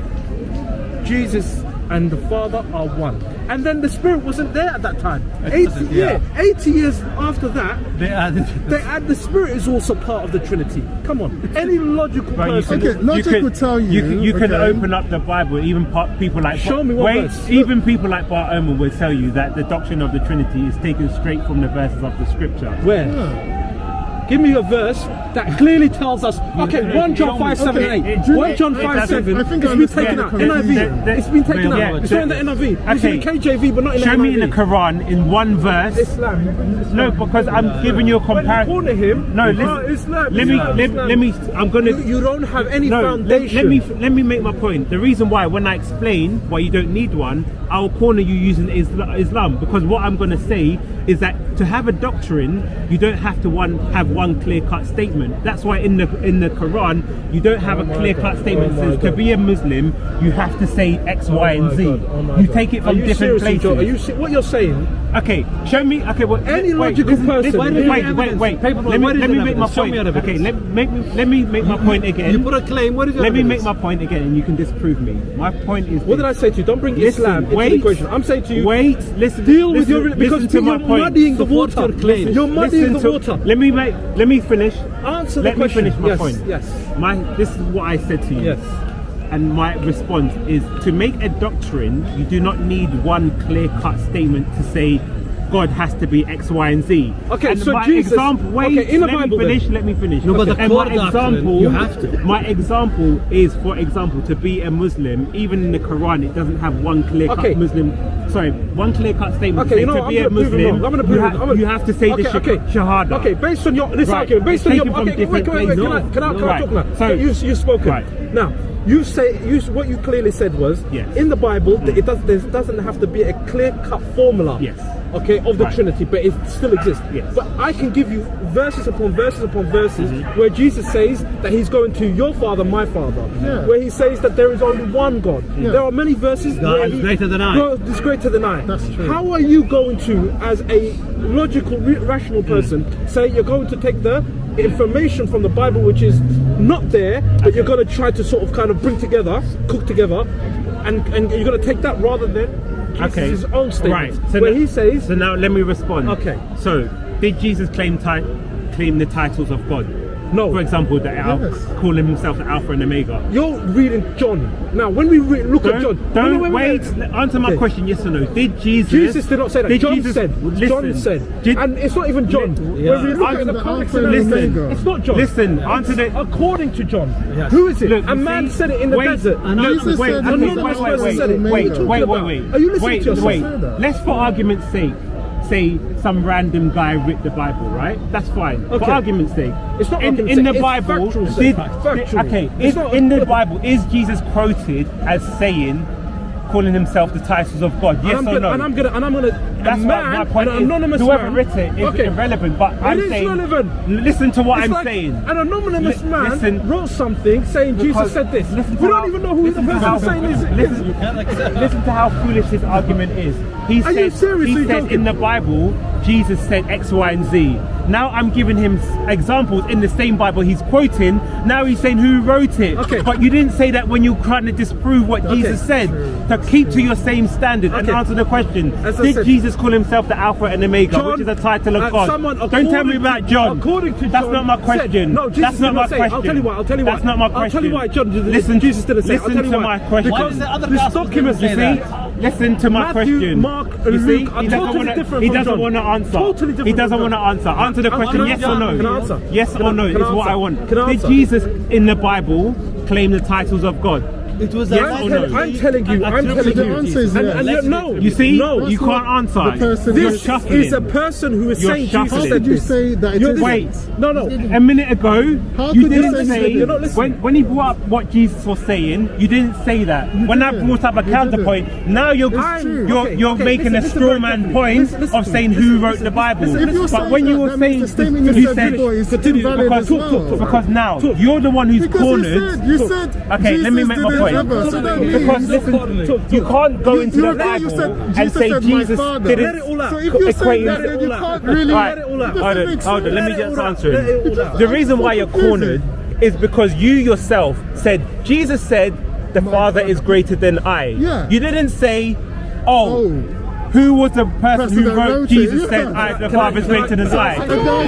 S4: Jesus and the Father are one. And then the Spirit wasn't there at that time. 80, yeah.
S1: yeah.
S4: 80 years after that,
S1: They added.
S4: they add the Spirit is also part of the Trinity. Come on. Any logical
S2: But you
S4: person.
S2: can,
S3: Okay, logic
S2: you can,
S3: would tell
S2: you
S3: you,
S2: can, you can
S3: okay.
S2: open up the Bible. Even people like
S4: Show me what
S2: wait,
S4: verse.
S2: even people like Bart Ehrman will tell you that the doctrine of the Trinity is taken straight from the verses of the Scripture.
S4: Where?
S3: Yeah.
S4: Give me a verse that clearly tells us. Okay, 1 John 5 7
S3: Okay,
S4: 8.
S2: it-
S4: 1 John 5
S2: doesn't-
S4: 7.
S3: I think
S4: it's been taken out. NIV. It's been taken out. It's not in the NIV. It's in the. KJV, but not in the NIV.
S2: Show me in the Quran in one verse.
S4: Islam.
S2: No, because I'm giving you a comparison.
S4: corner him,
S2: No, listen.
S4: Islam,
S2: let me, let, me. I'm gonna.
S4: You, you don't have any
S2: no, let,
S4: foundation.
S2: let me let me make my point. The reason why, when I explain why you don't need one, I'll corner you using Islam because what I'm going to say is that to have a doctrine, you don't have to one have one clear-cut statement. That's why in the in the Quran, you don't have
S4: Oh
S2: a clear-cut
S4: oh
S2: statement
S4: Oh
S2: that
S4: my
S2: says to be a Muslim, you have to say X,
S4: Oh
S2: Y, and Z.
S4: Oh
S2: you
S4: God.
S2: take it from different places.
S4: Joe? Are you what you're saying?
S2: Okay, show me. Okay, well,
S4: Any
S2: wait,
S4: logical
S2: listen,
S4: person-
S2: listen,
S4: Why
S2: wait, wait,
S1: have
S2: wait, wait. Let me let me make my
S1: evidence? Show me
S2: point. Okay, let make me let me make my point again.
S1: You put a claim. What is your
S2: Let me make my point again, and you can disprove me. My point is.
S4: What did I say to you? Don't bring
S2: Listen,
S4: Islam into
S2: wait,
S4: the equation. I'm saying to you,
S2: Wait, listen.
S4: deal with your because
S2: to my point.
S4: Muddying the
S1: Support
S4: water.
S1: your.
S4: You're muddying
S2: Listen
S4: the water.
S2: Let me make. Let me finish.
S4: Answer the
S2: Let me
S4: question.
S2: finish my
S4: yes,
S2: point.
S4: Yes.
S2: My. This is what I said to you.
S4: Yes.
S2: And my response is to make a doctrine, you do not need one clear-cut statement to say God has to be X, Y, and Z.
S4: Okay,
S2: and
S4: so
S2: my
S4: Jesus-
S2: example. Wait,
S4: okay, in the
S2: let
S4: Bible
S2: me
S4: then.
S2: finish. Let me finish.
S1: No, but the
S2: and my example,
S1: you have to.
S2: My example is, for example, to be a Muslim. Even in the Quran, it doesn't have one clear-cut
S4: Okay.
S2: Muslim. Sorry, one clear-cut statement.
S4: Okay,
S2: to
S4: you know
S2: to be
S4: I'm
S2: a
S4: going to prove
S2: Muslim,
S4: it wrong. I'm going to
S2: you,
S4: it.
S2: have,
S4: I'm gonna-
S2: you have to say
S4: okay,
S2: the
S4: okay.
S2: shahada.
S4: Okay, based on your this
S2: Right,
S4: argument, based
S2: it's
S4: on your
S2: taken
S4: okay, wait,
S2: different
S4: wait, wait, can I, can I,
S2: No,
S4: can I
S2: right.
S4: talk now?
S2: So-
S4: Okay, you you spoken.
S2: Right.
S4: Now, you say you what you clearly said was
S2: Yes.
S4: in the Bible that it does there doesn't have to be a clear cut formula.
S2: Yes.
S4: Okay, of the
S2: Right.
S4: Trinity, but it still exists.
S2: Yes.
S4: But I can give you verses upon verses upon verses
S2: Mm-hmm.
S4: where Jesus says that he's going to your father, my father. Mm-hmm.
S3: Yeah.
S4: Where he says that there is only one God. Mm-hmm. There are many verses
S1: God
S4: where
S1: is
S4: he-
S1: greater than I.
S4: God is greater than I.
S3: That's true.
S4: How are you going to, as a logical, re- rational person, mm. say you're going to take the information from the Bible, which is not there, but you're going to try to sort of kind of bring together, cook together, and, and you're going to take that rather than
S2: Okay.
S4: Jesus' own statement,
S2: Right. So
S4: where
S2: now-
S4: he says,
S2: So now let me respond.
S4: Okay.
S2: So did Jesus claim ti- claim the titles of God?
S4: No.
S2: For example, the Al-
S3: Yes.
S2: calling himself the Alpha and Omega.
S4: you're reading John. Now, when we re- look at John,
S2: Don't, don't
S4: no, no,
S2: wait. Answer my
S4: Okay.
S2: question. Yes or no? Did Jesus?
S4: Jesus did not say that.
S2: Did
S4: John
S2: Jesus,
S4: said.
S2: Listen,
S4: John said.
S2: Did,
S4: and it's not even John.
S1: Yeah.
S4: When we look at the
S3: the
S4: context
S3: Alpha
S4: everything,
S2: Omega.
S4: it's not John.
S2: Listen, answer the-
S4: According to John.
S1: Yes.
S4: Who is it?
S2: Look,
S4: a man
S2: see-
S4: said it in the
S2: wait,
S4: desert.
S1: and
S2: no,
S3: Jesus
S2: wait,
S3: said
S2: okay,
S3: the
S2: wait,
S3: Lord
S2: wait,
S3: was
S2: wait,
S3: said
S2: wait,
S3: it.
S2: wait,
S3: What are you
S2: wait,
S3: talking
S2: wait,
S4: about?
S2: wait.
S4: Are you listening
S2: wait,
S4: to yourself?
S2: Wait,
S3: Say that.
S2: let's for argument's sake say some random guy wrote the Bible, right? That's fine.
S4: Okay.
S2: For argument's sake.
S4: It's not
S2: in, in the
S4: it's
S2: Bible.
S4: sake.
S2: Did, okay,
S4: It's
S2: is,
S4: not-
S2: in the Bible is Jesus quoted as saying, calling himself the titles of God? Yes
S4: and I'm
S2: or
S4: gonna,
S2: no?
S4: and I'm gonna, and I'm gonna.
S2: That's
S4: man,
S2: my point
S4: an
S2: is.
S4: anonymous
S2: Whoever
S4: man,
S2: wrote it is
S4: okay.
S2: irrelevant, but
S4: It
S2: I'm
S4: is
S2: saying.
S4: relevant.
S2: Listen to what
S4: It's
S2: I'm
S4: like
S2: saying.
S4: An anonymous
S2: Li-
S4: man
S2: listen-
S4: wrote something saying Jesus said this.
S2: listen
S4: We don't
S2: how-
S4: even know who the person
S2: how-
S4: saying is.
S2: Listen, listen to how foolish his argument is. He
S4: Are seriously
S2: he said in the Bible, Jesus said X, Y, and Z. Now I'm giving him examples in the same Bible he's quoting. Now he's saying who wrote it.
S4: Okay.
S2: But you didn't say that when you're trying to disprove what Jesus said. To keep to your same standard and answer the question.
S4: As
S2: Did
S4: said-
S2: Jesus call himself the Alpha and Omega,
S4: John,
S2: which is a title of
S4: uh,
S2: God? Don't tell me
S4: according
S2: about
S4: to-
S2: John.
S4: according to
S2: That's
S4: John
S2: not my
S4: said-
S2: question.
S4: no, Jesus
S2: That's not my
S4: say.
S2: question.
S4: I'll tell you why. I'll tell you why.
S2: That's not my question.
S4: I'll tell you why John did-
S2: Listen,
S4: Jesus didn't say. I'll
S2: Listen
S4: tell you
S2: to
S4: why.
S2: my question.
S1: Why
S4: Because
S1: does the other
S4: this
S1: gospels
S4: document,
S1: say
S2: You
S1: that?
S2: see, listen to my
S4: Matthew,
S2: question.
S4: Mark,
S2: you see,
S4: Luke
S2: he doesn't
S4: totally
S2: wanna,
S4: different
S2: He doesn't want to answer.
S4: Totally different
S2: He doesn't want to answer. Answer the
S4: I-
S2: question.
S4: I
S2: yes or no.
S4: Can I answer?
S2: Yes
S4: Can
S2: or no is what? I want. Did? Jesus in the Bible claim the titles of God?
S1: It was
S2: Yes
S4: I'm,
S2: no?
S4: I'm telling you, I'm
S1: Attribute
S4: telling
S3: The
S4: you.
S3: answer is
S4: and,
S3: yes.
S4: and no,
S2: You see,
S4: no.
S2: you can't answer.
S3: the person
S4: This is a person who is
S2: You're
S4: saying
S2: shuffling.
S4: Jesus said
S3: you say that
S4: You're?
S2: Wait.
S4: No, no.
S2: A minute ago,
S3: How
S2: you didn't
S3: say
S2: say
S3: you're
S4: not listening?
S2: when, when he brought up what Jesus was saying. You didn't say that. when I
S3: didn't.
S2: brought up a
S3: You
S2: counterpoint, now you're you're,
S4: Okay,
S2: you're
S4: okay,
S2: making
S4: listen,
S2: a straw man point
S4: Listen, listen
S2: of saying who wrote the Bible.
S4: listen,
S3: If you're
S2: but when you were saying
S3: means you
S2: you
S3: said
S2: said
S3: before is
S4: Continue.
S3: invalid
S2: because
S3: as
S4: talk,
S3: well.
S4: talk, talk.
S2: because now you're the one who's cornered.
S3: you said,
S2: Okay, let me make my point.
S3: Ever, so that means
S2: Because listen, you can't go
S3: You-
S2: into
S3: you
S2: the
S3: you
S2: Bible
S3: said
S2: and
S3: Jesus
S2: say
S3: said, "My
S2: Jesus
S3: Father."
S2: didn't.
S4: Let it all out.
S3: So if you're saying
S2: equate-
S3: that, then you can't really.
S2: Alright,
S4: Let it all out.
S3: it doesn't
S2: hold on, hold on, let me
S3: just
S2: answer
S4: it all out.
S2: answering.
S4: Let it all out.
S2: The reason why you're cornered is because you yourself said Jesus said the
S3: My
S2: Father
S3: Father.
S2: is greater than I.
S3: Yeah.
S2: You didn't say, oh.
S3: Oh.
S2: Who was the person who wrote Jesus
S3: yeah.
S2: said I, the Father is greater than
S4: I-?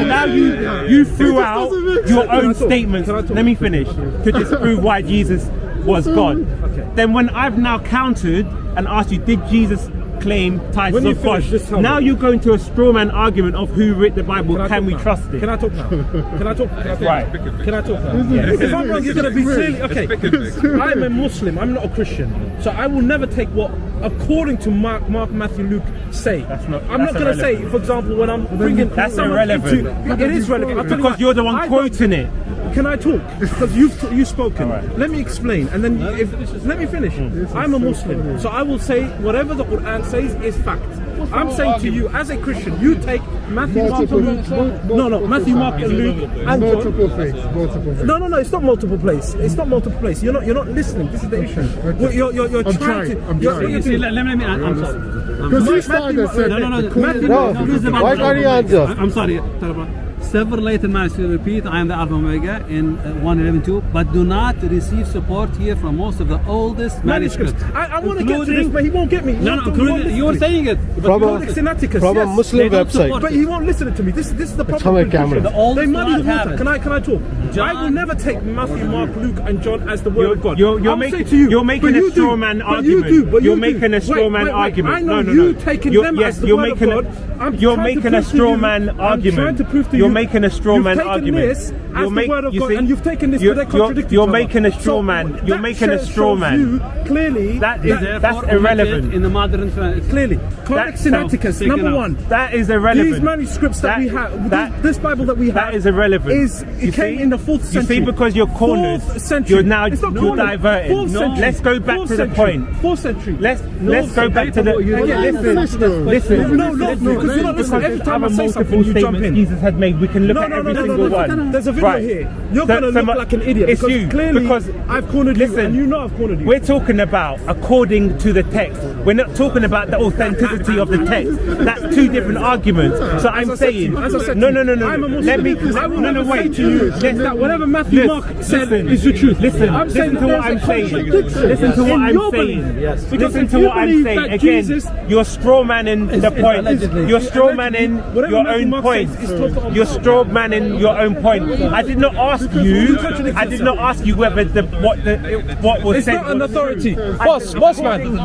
S2: Now you you threw out your own
S4: Can I talk?
S2: statements.
S4: Can I talk?
S2: Let me finish to disprove why Jesus was God.
S4: Okay.
S2: Then when I've now countered and asked you, did Jesus claim titles
S4: When you
S2: of God?
S4: just tell
S2: Now
S4: me.
S2: you go into a straw man argument of who wrote the Bible.
S4: I
S2: Can, we
S4: now?
S2: trust it?
S4: Can I talk now? Can I talk? Can I talk?
S2: Right.
S4: Can I talk now? If I'm wrong, you're going to be clearly okay. I'm a Muslim. I'm not a Christian, so I will never take what, according to Mark, Mark, Matthew, Luke, say.
S2: That's not-
S4: I'm
S2: that's
S4: not going to say, for example, when I'm bringing
S2: That's
S4: someone
S2: irrelevant.
S4: into- it is relevant. I'll tell you
S2: because you're the one quoting it.
S4: Can I talk? Because you've you've spoken.
S2: Alright.
S4: Let me explain, and then if let me finish. I'm a Muslim, so I will say whatever the Quran says is fact. I'm saying to you, as a Christian, you take Matthew, Mark, and Luke. No, no, Matthew, Mark, and Luke, and
S3: Multiple things. Multiple.
S4: No, no, no. It's not multiple place. It's not multiple place. You're not. You're not listening. This is the issue. Well, You're, you're, you're
S3: I'm
S4: trying,
S3: trying,
S4: to.
S3: I'm
S4: you're,
S3: trying.
S4: what
S1: You
S4: you're
S1: see, let, let me. I'm, I'm sorry.
S3: Because you started and said
S1: No, no, no.
S3: the
S1: Matthew,
S3: Quran-
S1: no, this is about-
S5: why can't he answer?
S1: I'm sorry. Tarabra. Several later managed to repeat, I am the Alpha Omega in uh, 111.2, but do not receive support here from most of the oldest
S4: manuscripts.
S1: manuscripts.
S4: I, I want to get to this,
S1: including-
S4: but he won't get me. He
S1: No,
S4: won't-
S1: no,
S4: he won't
S1: including- you were
S4: listen to me.
S1: saying it. but
S5: From
S1: you
S5: a-
S1: were-
S4: Codex Sinaiticus,
S5: From a. Muslim website.
S4: But he won't listen to me. This, this is the problem.
S5: on
S4: with
S5: camera.
S1: The old
S4: They muddy the water.
S1: have
S4: Can I can I talk?
S1: John-
S4: I will never take Matthew, Mark, Luke, and John as the word
S2: You're-
S4: of God.
S2: you're- you're making-
S4: you,
S2: you're making a
S4: you
S2: straw
S4: do,
S2: man argument.
S4: You do, but
S2: You're
S4: you
S2: making
S4: do.
S2: a straw
S4: Wait,
S2: man
S4: wait, wait.
S2: argument.
S4: I know
S2: No, no,
S4: you
S2: no.
S4: taking
S2: You're-
S4: them
S2: yes,
S4: as the
S2: you're
S4: word
S2: making a-
S4: of God. I'm
S2: you're making a straw
S4: you-
S2: man
S4: I'm
S2: argument.
S4: trying to prove to
S2: You're making a straw
S4: you've
S2: man
S4: taken
S2: argument.
S4: This as
S2: You're
S4: the word of God,
S2: see-
S4: and you've taken this,
S2: you're-
S4: but they
S2: you're- you're making a straw man. You're making a straw man.
S4: Clearly
S2: That is- that's irrelevant.
S1: In the modern
S4: clearly. Codex Sinaiticus, number one.
S2: That is irrelevant.
S4: These manuscripts that, we have, this Bible that we have,
S2: That is irrelevant.
S4: Is it came in the fourth
S2: You see, because you're cornered,
S4: Fourth century.
S2: you're now
S4: It's not
S2: you're
S4: cornered.
S2: diverting.
S4: Fourth
S2: No.
S4: century.
S2: Let's go back
S4: Fourth
S2: to the
S4: century.
S2: point.
S4: Fourth century.
S2: Let's let's go back to the. Again, listen, listen.
S4: No, no, no, because you're not listening. Every time I say
S2: multiple
S4: something, you jump in.
S2: Jesus had made. We can look
S4: No,
S2: at
S4: no,
S2: every
S4: no, no,
S2: single
S4: no,
S2: one.
S4: There's a video
S2: Right.
S4: here. You're
S2: So-
S4: going to
S2: so
S4: look like an idiot
S2: It's
S4: because
S2: you
S4: clearly
S2: because
S4: I've cornered
S2: listen,
S4: you and you know I've cornered you.
S2: We're talking about according to the text. We're not talking about the authenticity of the text. That's two different arguments. So I'm
S4: As I said to
S2: saying,
S4: you, as I said
S2: no, no, no, no.
S4: I'm a Muslim.
S2: Let me. No, no, wait.
S4: to you
S2: Listen,
S4: that whatever Matthew
S2: listen,
S4: Mark said
S2: listen,
S4: is the truth.
S2: Listen,
S4: I'm saying
S2: to what I'm saying. Listen to what I'm saying.
S4: Yes.
S2: Listen to what I'm saying. Again,
S4: Jesus-
S2: you're straw manning the point.
S1: allegedly.
S2: You're straw manning your
S4: Matthew
S2: own
S4: Mark
S2: point.
S4: says
S2: You're straw manning your own point. I did not ask you. I did not ask you whether the what the what was
S4: It's
S2: said.
S4: not an authority. Boss, boss man.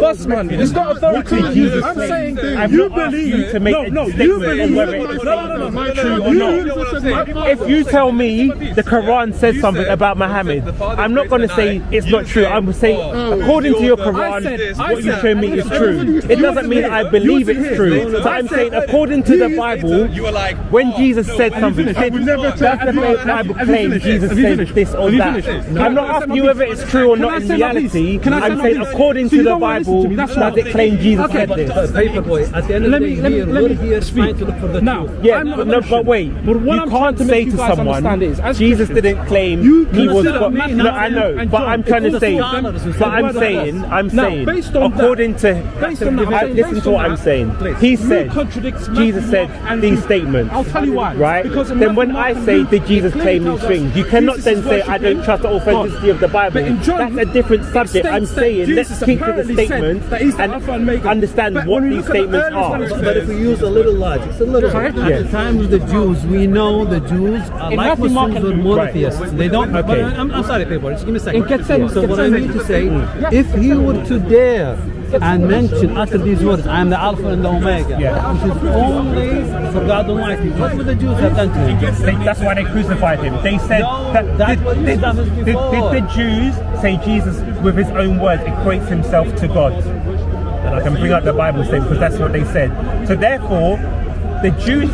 S4: Boss man. It's not authority. I'm saying you believe
S2: you to make
S4: no,
S2: a
S4: no, you
S2: statement
S4: believe no,
S2: it's
S4: no, no, no, no,
S2: true
S4: no,
S2: or
S4: you-
S2: not. If you tell me say the Quran says something about Muhammad, I'm not going to say it's not true. I'm saying according to your Quran,
S4: said-
S2: what you show me is true. It doesn't mean I believe it's true. So I'm saying according to the Bible,
S5: You
S2: when Jesus said something,
S4: finished?
S2: did,
S4: Have you never
S2: does
S4: said-
S2: the
S4: you-
S2: Bible claim? Jesus said this or that? I'm not asking you whether it's true or not in
S4: say my piece?
S2: reality. I'm saying according to the
S4: don't wanna listen
S2: Bible,
S4: that's
S2: does it claim Jesus said this?
S1: Paperboy, at the end of
S4: Let
S1: the
S4: me-
S1: day,
S4: let me-
S1: here,
S4: let
S1: we're
S4: me
S1: here
S4: speak.
S1: trying to look for the
S4: Now.
S2: Yeah,
S4: I'm not a
S2: no, but wait. You can't say to someone
S4: understand is, as
S2: Jesus
S4: Christians,
S2: didn't claim
S4: you
S2: he was
S4: consider
S2: God.
S4: me,
S2: No, I know,
S4: and
S2: but
S4: John,
S2: I'm trying to
S1: it's
S2: say.
S1: all scholars who
S2: But I'm saying, I'm
S4: Now,
S2: saying,
S4: based on that-
S2: according to
S4: based on that,
S2: I-
S4: based
S2: listen to
S4: on
S2: what I'm saying.
S4: please.
S2: He
S4: You
S2: said
S4: contradict
S2: Jesus said
S4: Mark,
S2: these statements.
S4: I'll tell you why.
S2: Right?
S4: Because
S2: then when
S4: Matthew,
S2: I say
S4: and
S2: did Jesus claim these things, you cannot then say I don't trust the authenticity of the Bible.
S4: But
S2: That's a different subject. I'm saying let's
S4: Jesus
S2: keep to the
S4: apparently said
S2: statements
S4: that he's the
S2: and
S4: Alpha and Omega.
S2: understand what these
S4: look at the
S2: statements are.
S1: But if we use a little logic, it's a little. At the time of the Jews, we know the Jews are like
S4: Matthew, Mark,
S1: Muslims
S4: and
S1: were
S4: Luke.
S1: monotheists. They don't.
S2: Okay.
S1: I'm, I'm sorry, people. Just give me a second. So what I mean to say, if he were to dare and mention utter these words, I am the Alpha and the Omega,
S2: Yeah.
S1: which is only for God Almighty. What would the Jews have done to him?
S2: They- that's why they crucified him. They said
S1: No,
S2: that
S1: that's
S2: did,
S1: what
S2: did, did, did the Jews say Jesus, with his own words, equates himself to God? And I can bring up the Bible statement because that's what they said. So therefore, the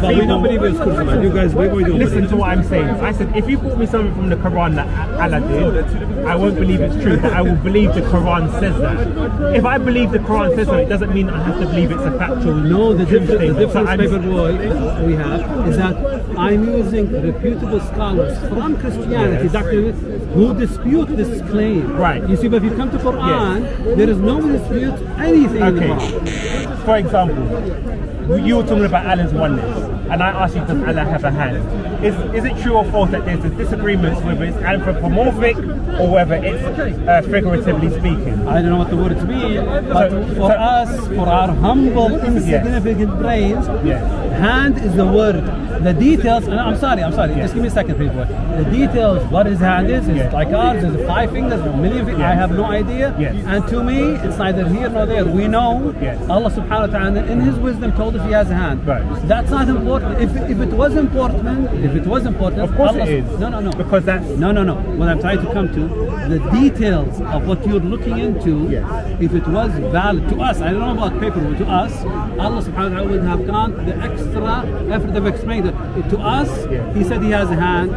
S1: we
S2: people.
S1: don't believe it's crucified. You guys, we, we do
S2: Listen to what I'm saying. I said, if you brought me something from the Quran that Allah did, I won't believe it's true, but I will believe the Quran says that. If I believe the Quran says something, it doesn't mean I have to believe it's a factual
S1: No, the difference, the
S2: statement. So
S1: difference,
S2: I'm-
S1: we have is that I'm using reputable scholars from Christianity,
S2: Yes.
S1: Dr. who dispute this claim.
S2: Right.
S1: You see, but if you come to Quran, there is no dispute anything in
S2: Okay. For example, you were talking about And I ask you, does Allah have a hand? Is, is it true or false that there's a disagreement whether it's anthropomorphic or whether it's uh, figuratively speaking?
S1: I don't know what the words mean, but
S2: So-
S1: for
S2: so-
S1: us, for our humble, insignificant brains,
S2: Yes.
S1: Hand is the word. The details, and I'm sorry, I'm sorry, just give me a second, people. The details, what his hand is, is
S2: Yes.
S1: like ours, is five fingers, a million fingers, I have no idea.
S2: Yes.
S1: And to me, it's neither here nor there. We know
S2: Yes.
S1: Allah subhanahu wa ta'ala in his wisdom told us he has a hand.
S2: Right.
S1: That's not important. If, if it was important, if it was important,
S2: Of course
S1: Allah,
S2: it is.
S1: No, no, no.
S2: Because that's
S1: No, no, no. What I'm trying to come to, the details of what you're looking into,
S2: Yes.
S1: if it was valid to us, I don't know about paper, but to us, Allah subhanahu wa ta'ala would have gone the extra effort of explaining it. To us, he said he has a hand,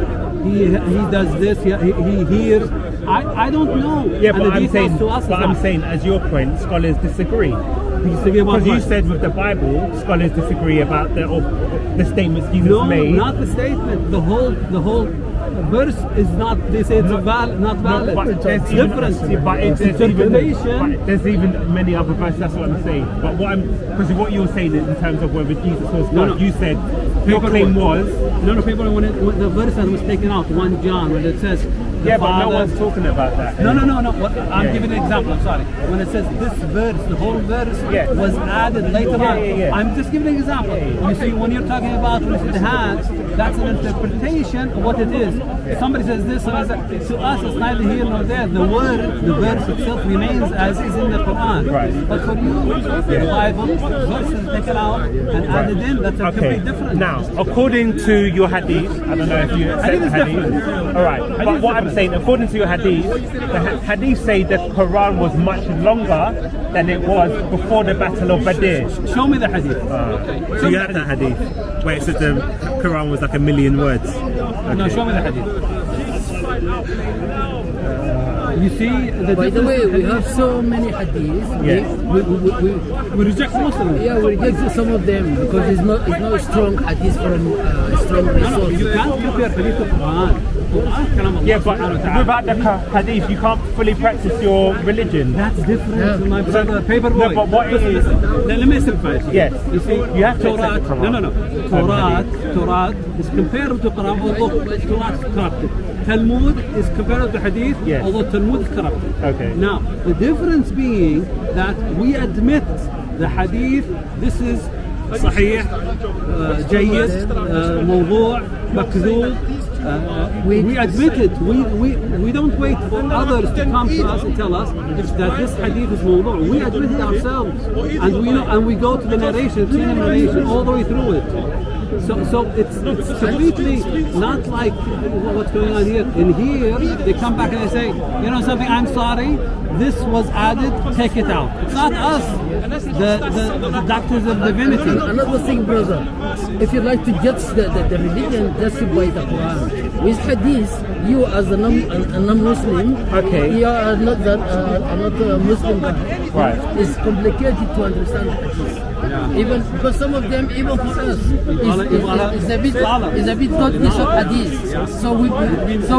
S1: he he does this, he, he, he hears. I, I don't know.
S2: Yeah,
S1: And
S2: but I'm saying,
S1: to us
S2: but I'm
S1: not.
S2: saying, as your point, scholars disagree.
S1: You disagree about
S2: Because you said with the Bible, scholars disagree about the the statements Jesus
S1: No,
S2: made.
S1: not the statement. The whole the whole verse is not. They say it's valid, not
S2: No,
S1: valid.
S2: but
S1: it's
S2: there's even,
S1: different.
S2: but it-
S1: It's
S2: there's even, but there's even many other verses. That's what I'm saying. But what I'm because what you're saying is in terms of whether Jesus was God,
S1: No, no.
S2: you said your claim
S1: was- No, no, people, when, it, when the verse that was taken out, 1 John, when it says,
S2: yeah, but no one's talking about that.
S1: No, no, no, no. What, I'm
S2: Yeah.
S1: giving an example. I'm sorry. When it says this verse, the whole verse
S2: Yeah.
S1: was added later on.
S2: yeah, yeah.
S1: I'm just giving an example. You see, when you're talking about hands, that's an interpretation of what it is. Somebody says this, somebody says, to us, it's neither here nor there. The word, the verse itself remains as is in the Quran.
S2: Right.
S1: But for you, the Bible, verses taken out and added in, that's a
S2: Okay.
S1: complete different.
S2: Now, according to your hadith, I don't know if you accept
S1: Hadith
S2: hadith. All right,
S1: Hadith
S2: but what I'm. Saying, according to your hadith, the hadith say the Quran was much longer than it was before the Battle of Badr.
S1: Show me the hadith.
S2: So you have that hadith where it said the Quran was like a million words.
S1: No, show me the hadith. You see, the
S6: By the way, we have so many hadiths.
S2: Yes.
S6: We, we, we, we,
S1: we reject most of them.
S6: yeah, we reject some of them because it's not it's not strong hadith from uh, strong
S1: No, no, you can't compare hadith to Quran.
S2: Yeah, but without the hadith, you can't fully practice your religion.
S1: That's different,
S6: Yeah.
S1: my brother. Paper boy.
S2: No, but what
S1: Listen,
S2: is-.
S1: Let, let me simplify it.
S2: Yes.
S1: You see,
S2: You have to
S1: Torah.
S2: Quran.
S1: No, no, no. Torah, Torah is comparable to Quran, although Torah is corrupted. Talmud is comparable to Hadith,
S2: Yes.
S1: although Talmud is corrupted.
S2: Okay.
S1: Now, the difference being that we admit the Hadith. This is صحيح uh, جيد uh, موضوع مكذوب Uh,
S6: We-
S1: we, admit it. We, we, we don't wait for others to come to us and tell us that this hadith is mawdu'. We admit it ourselves, and we and we go to the narration, to the narration all the way through it. So, so it's, it's completely not like what's going on here. In here, they come back and they say, you know something, I'm sorry, this was added, take it out. It's not us, the, the, the doctors of divinity.
S6: Another thing, brother, if you like to judge the, the, the religion just by the Quran, with hadith, you as a, non, non-Muslim,
S2: Okay.
S6: you are not that uh, are not a Muslim. But
S2: Right.
S6: It's complicated to understand hadith. Even because some of them, even for us, is, is, is a bit is a bit not this of hadith. So we so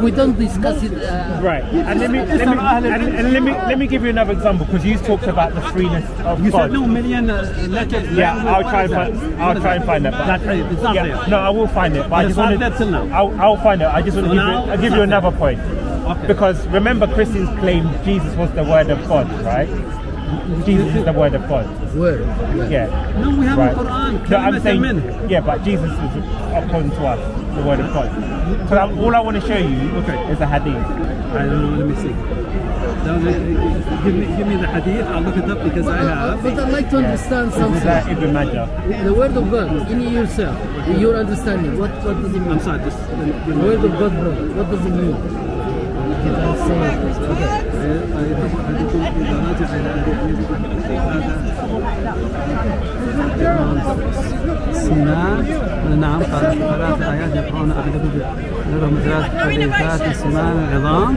S6: we don't discuss it. Uh,
S2: Right, and let me let me and, and let me let me give you another example because you talked about the freeness of
S1: You
S2: God.
S1: said no million uh, letters.
S2: Yeah, I'll try and find. I'll try and find it.
S1: Not there. It's not
S2: yeah,
S1: there.
S2: no, I will find it. But I
S1: It's
S2: just
S1: not
S2: wanted.
S1: there till now.
S2: I'll, I'll find it. I just want to give, you, I'll give you another point.
S1: Okay.
S2: Because remember, Christians claim Jesus was the Word of God, right? Jesus is the Word of God.
S6: Word.
S2: Yeah.
S1: No, we have
S2: right.
S1: Quran.
S2: No, I'm saying,
S1: amen.
S2: yeah, but Jesus is according to us, the Word of God. So I'm, all I want to show you
S1: okay.
S2: is a hadith.
S1: I don't know. Let me see. Give me, give me the hadith. I'll look it up because I uh, have.
S6: But I'd like to understand
S2: yeah. Uh,
S6: something.
S2: Ibn Majah.
S6: The Word of God in yourself, in your understanding. What, what does it mean?
S1: I'm sorry. Just
S6: the Word of God, bro. What does it mean? You can say it. Okay.
S1: أحدكم إذا رجع إلى هذا سمان نعم قال ثلاث آيات يقرأون أحدكم لهم ثلاث حديثات سمان عظام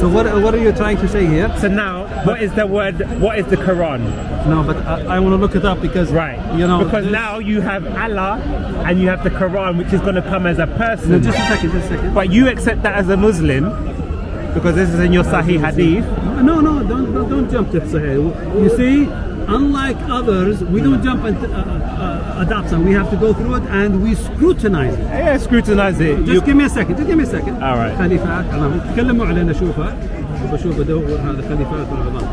S1: So what, what are you trying to say here?
S2: So now, what is the word? What is the Quran?
S1: No, but I, I want to look it up because
S2: Right.
S1: you know
S2: because
S1: this-
S2: now you have Allah and you have the Quran, which is going to come as a
S1: No,
S2: person.
S1: just a second, just a second.
S2: but you accept that as a Muslim because this is in your Sahih Hadith.
S1: No, no, don't don't, don't jump to Sahih. You see, unlike others, we don't jump and uh, uh, adopt some. We have to go through it and we scrutinize it.
S2: Yeah, scrutinize it.
S1: Just
S2: You-
S1: give me a second. Just give me a second.
S2: All right.
S1: خليفات عظام. تكلموا علينا اشوفها وبشوف ادور هذا خليفات العظام.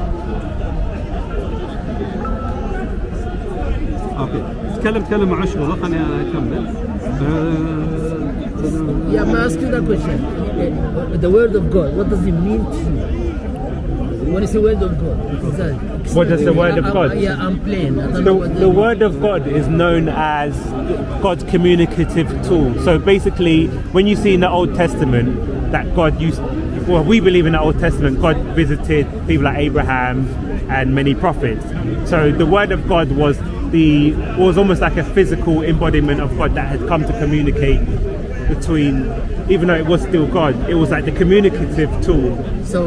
S1: اوكي. تكلم تكلم مع شغله خليني اكمل. آه،
S6: Yeah, I'm asking that question. The word of God, what does it mean to you? What is the word of God? What is?
S2: The word of God?
S6: Yeah, I'm plain. I don't know
S2: The, the word of God is known as God's communicative tool. So basically, when you see in the Old Testament that God used, well, we believe in the Old Testament, God visited people like Abraham and many prophets. So the word of God was the was almost like a physical embodiment of God that had come to communicate between, even though it was still God, it was like the communicative tool.
S6: So,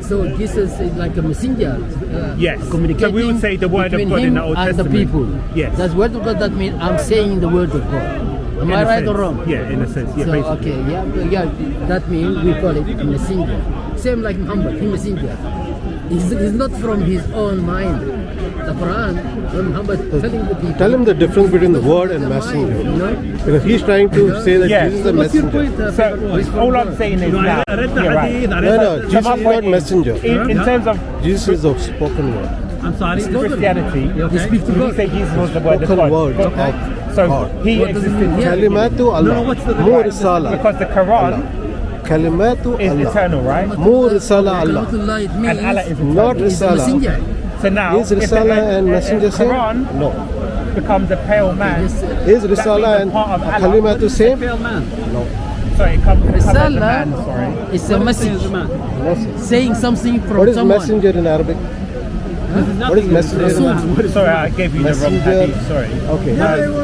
S6: so Jesus is like a messenger. Uh,
S2: Yes.
S6: Communicating
S2: So we would say the word of God in the Old
S6: and
S2: Testament.
S6: the people.
S2: Yes.
S6: That's word of God. That means I'm saying the word of God. Am
S2: In
S6: I right or wrong?
S2: Yeah, in a sense. Yeah,
S6: so
S2: basically.
S6: okay, yeah, yeah. That means we call it a messenger. Same like Muhammad, he messenger. He's, he's not from his own mind. The Quran, when Muhammad telling the people.
S5: Tell him the difference between the word and
S6: the mind,
S5: messenger.
S6: You know?
S5: He's trying to say that
S2: Yeah.
S5: Jesus is a messenger.
S1: Uh,
S2: So all I'm saying is
S1: No,
S2: now,
S1: I read the
S2: you're right.
S1: I
S5: No,
S1: read
S5: no,
S1: the-
S5: Jesus
S2: my
S5: is
S2: point
S5: not messenger.
S2: In, in terms of
S5: Jesus is the spoken word.
S1: I'm sorry.
S2: In Christianity,
S6: They speak to God.
S2: say Jesus was the word of
S5: Spoken
S2: God.
S5: word
S2: Okay. So
S5: God.
S2: he
S6: What
S2: existed
S6: mean? Yeah.
S5: Kalimatu
S1: No,
S5: Allah.
S1: no, what's the-
S5: Mu
S1: Right.
S5: risala.
S2: because the Quran
S5: Kalimatu
S2: is
S5: Allah.
S2: eternal, right?
S5: Mu risala Allah.
S6: Kalamullah, it means
S2: And Allah is eternal.
S5: Not
S6: a
S5: risala.
S6: Messenger.
S2: So now,
S5: Is
S2: if the
S5: risala and messenger same?
S2: Quran
S5: No.
S2: becomes a pale man,
S6: Yes,
S5: Is risala and
S2: part of Allah.
S5: kalimatu same?
S1: Pale man.
S5: No.
S2: sorry, it comes, becomes a
S6: Risala
S2: man, sorry.
S6: is a message.
S5: Message.
S6: saying something from
S5: What is
S6: someone.
S5: messenger in Arabic? What is messenger? in Arabic?
S1: What is
S2: Sorry, I gave you the wrong
S5: Messenger.
S2: hadith, sorry.
S5: Okay.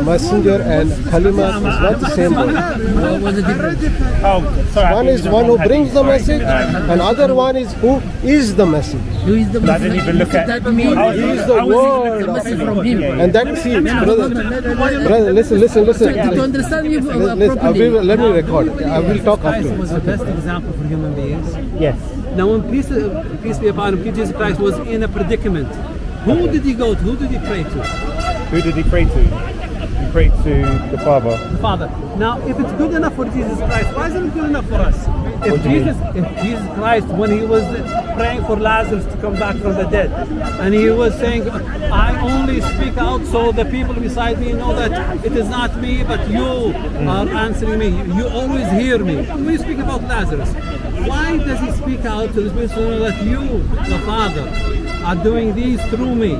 S5: Messenger and kalimat is not the same word.
S6: What was the difference?
S2: Oh, sorry.
S5: One is one who brings the message,
S2: Um,
S5: and other one is who is the message.
S6: Who is the message?
S2: I
S6: message?
S2: didn't even look at-
S6: That means
S5: He is the
S2: I was even looking
S5: word.
S6: message from him.
S5: And that see, brother,
S6: Brother,
S5: brother, listen, listen, listen.
S6: to understand you uh,
S5: Listen, listen, I
S6: properly.
S5: let me record. I will talk
S1: Christ
S5: after.
S1: was the best example for human beings.
S2: Yes.
S1: Now, when peace, peace be upon him, Jesus Christ was in a predicament. Who did he go to? Who did he pray to?
S2: Who did he pray to?
S1: He
S2: prayed to the Father.
S1: The Father. Now, if it's good enough for Jesus Christ, why isn't it good enough for us? If Jesus, if Jesus Christ, when he was praying for Lazarus to come back from the dead, and he was saying, "I only speak out so the people beside me know that it is not me, but you mm. are answering me. You always hear me." When you speak about Lazarus, why does he speak out to the know that you, the Father, are doing these through me?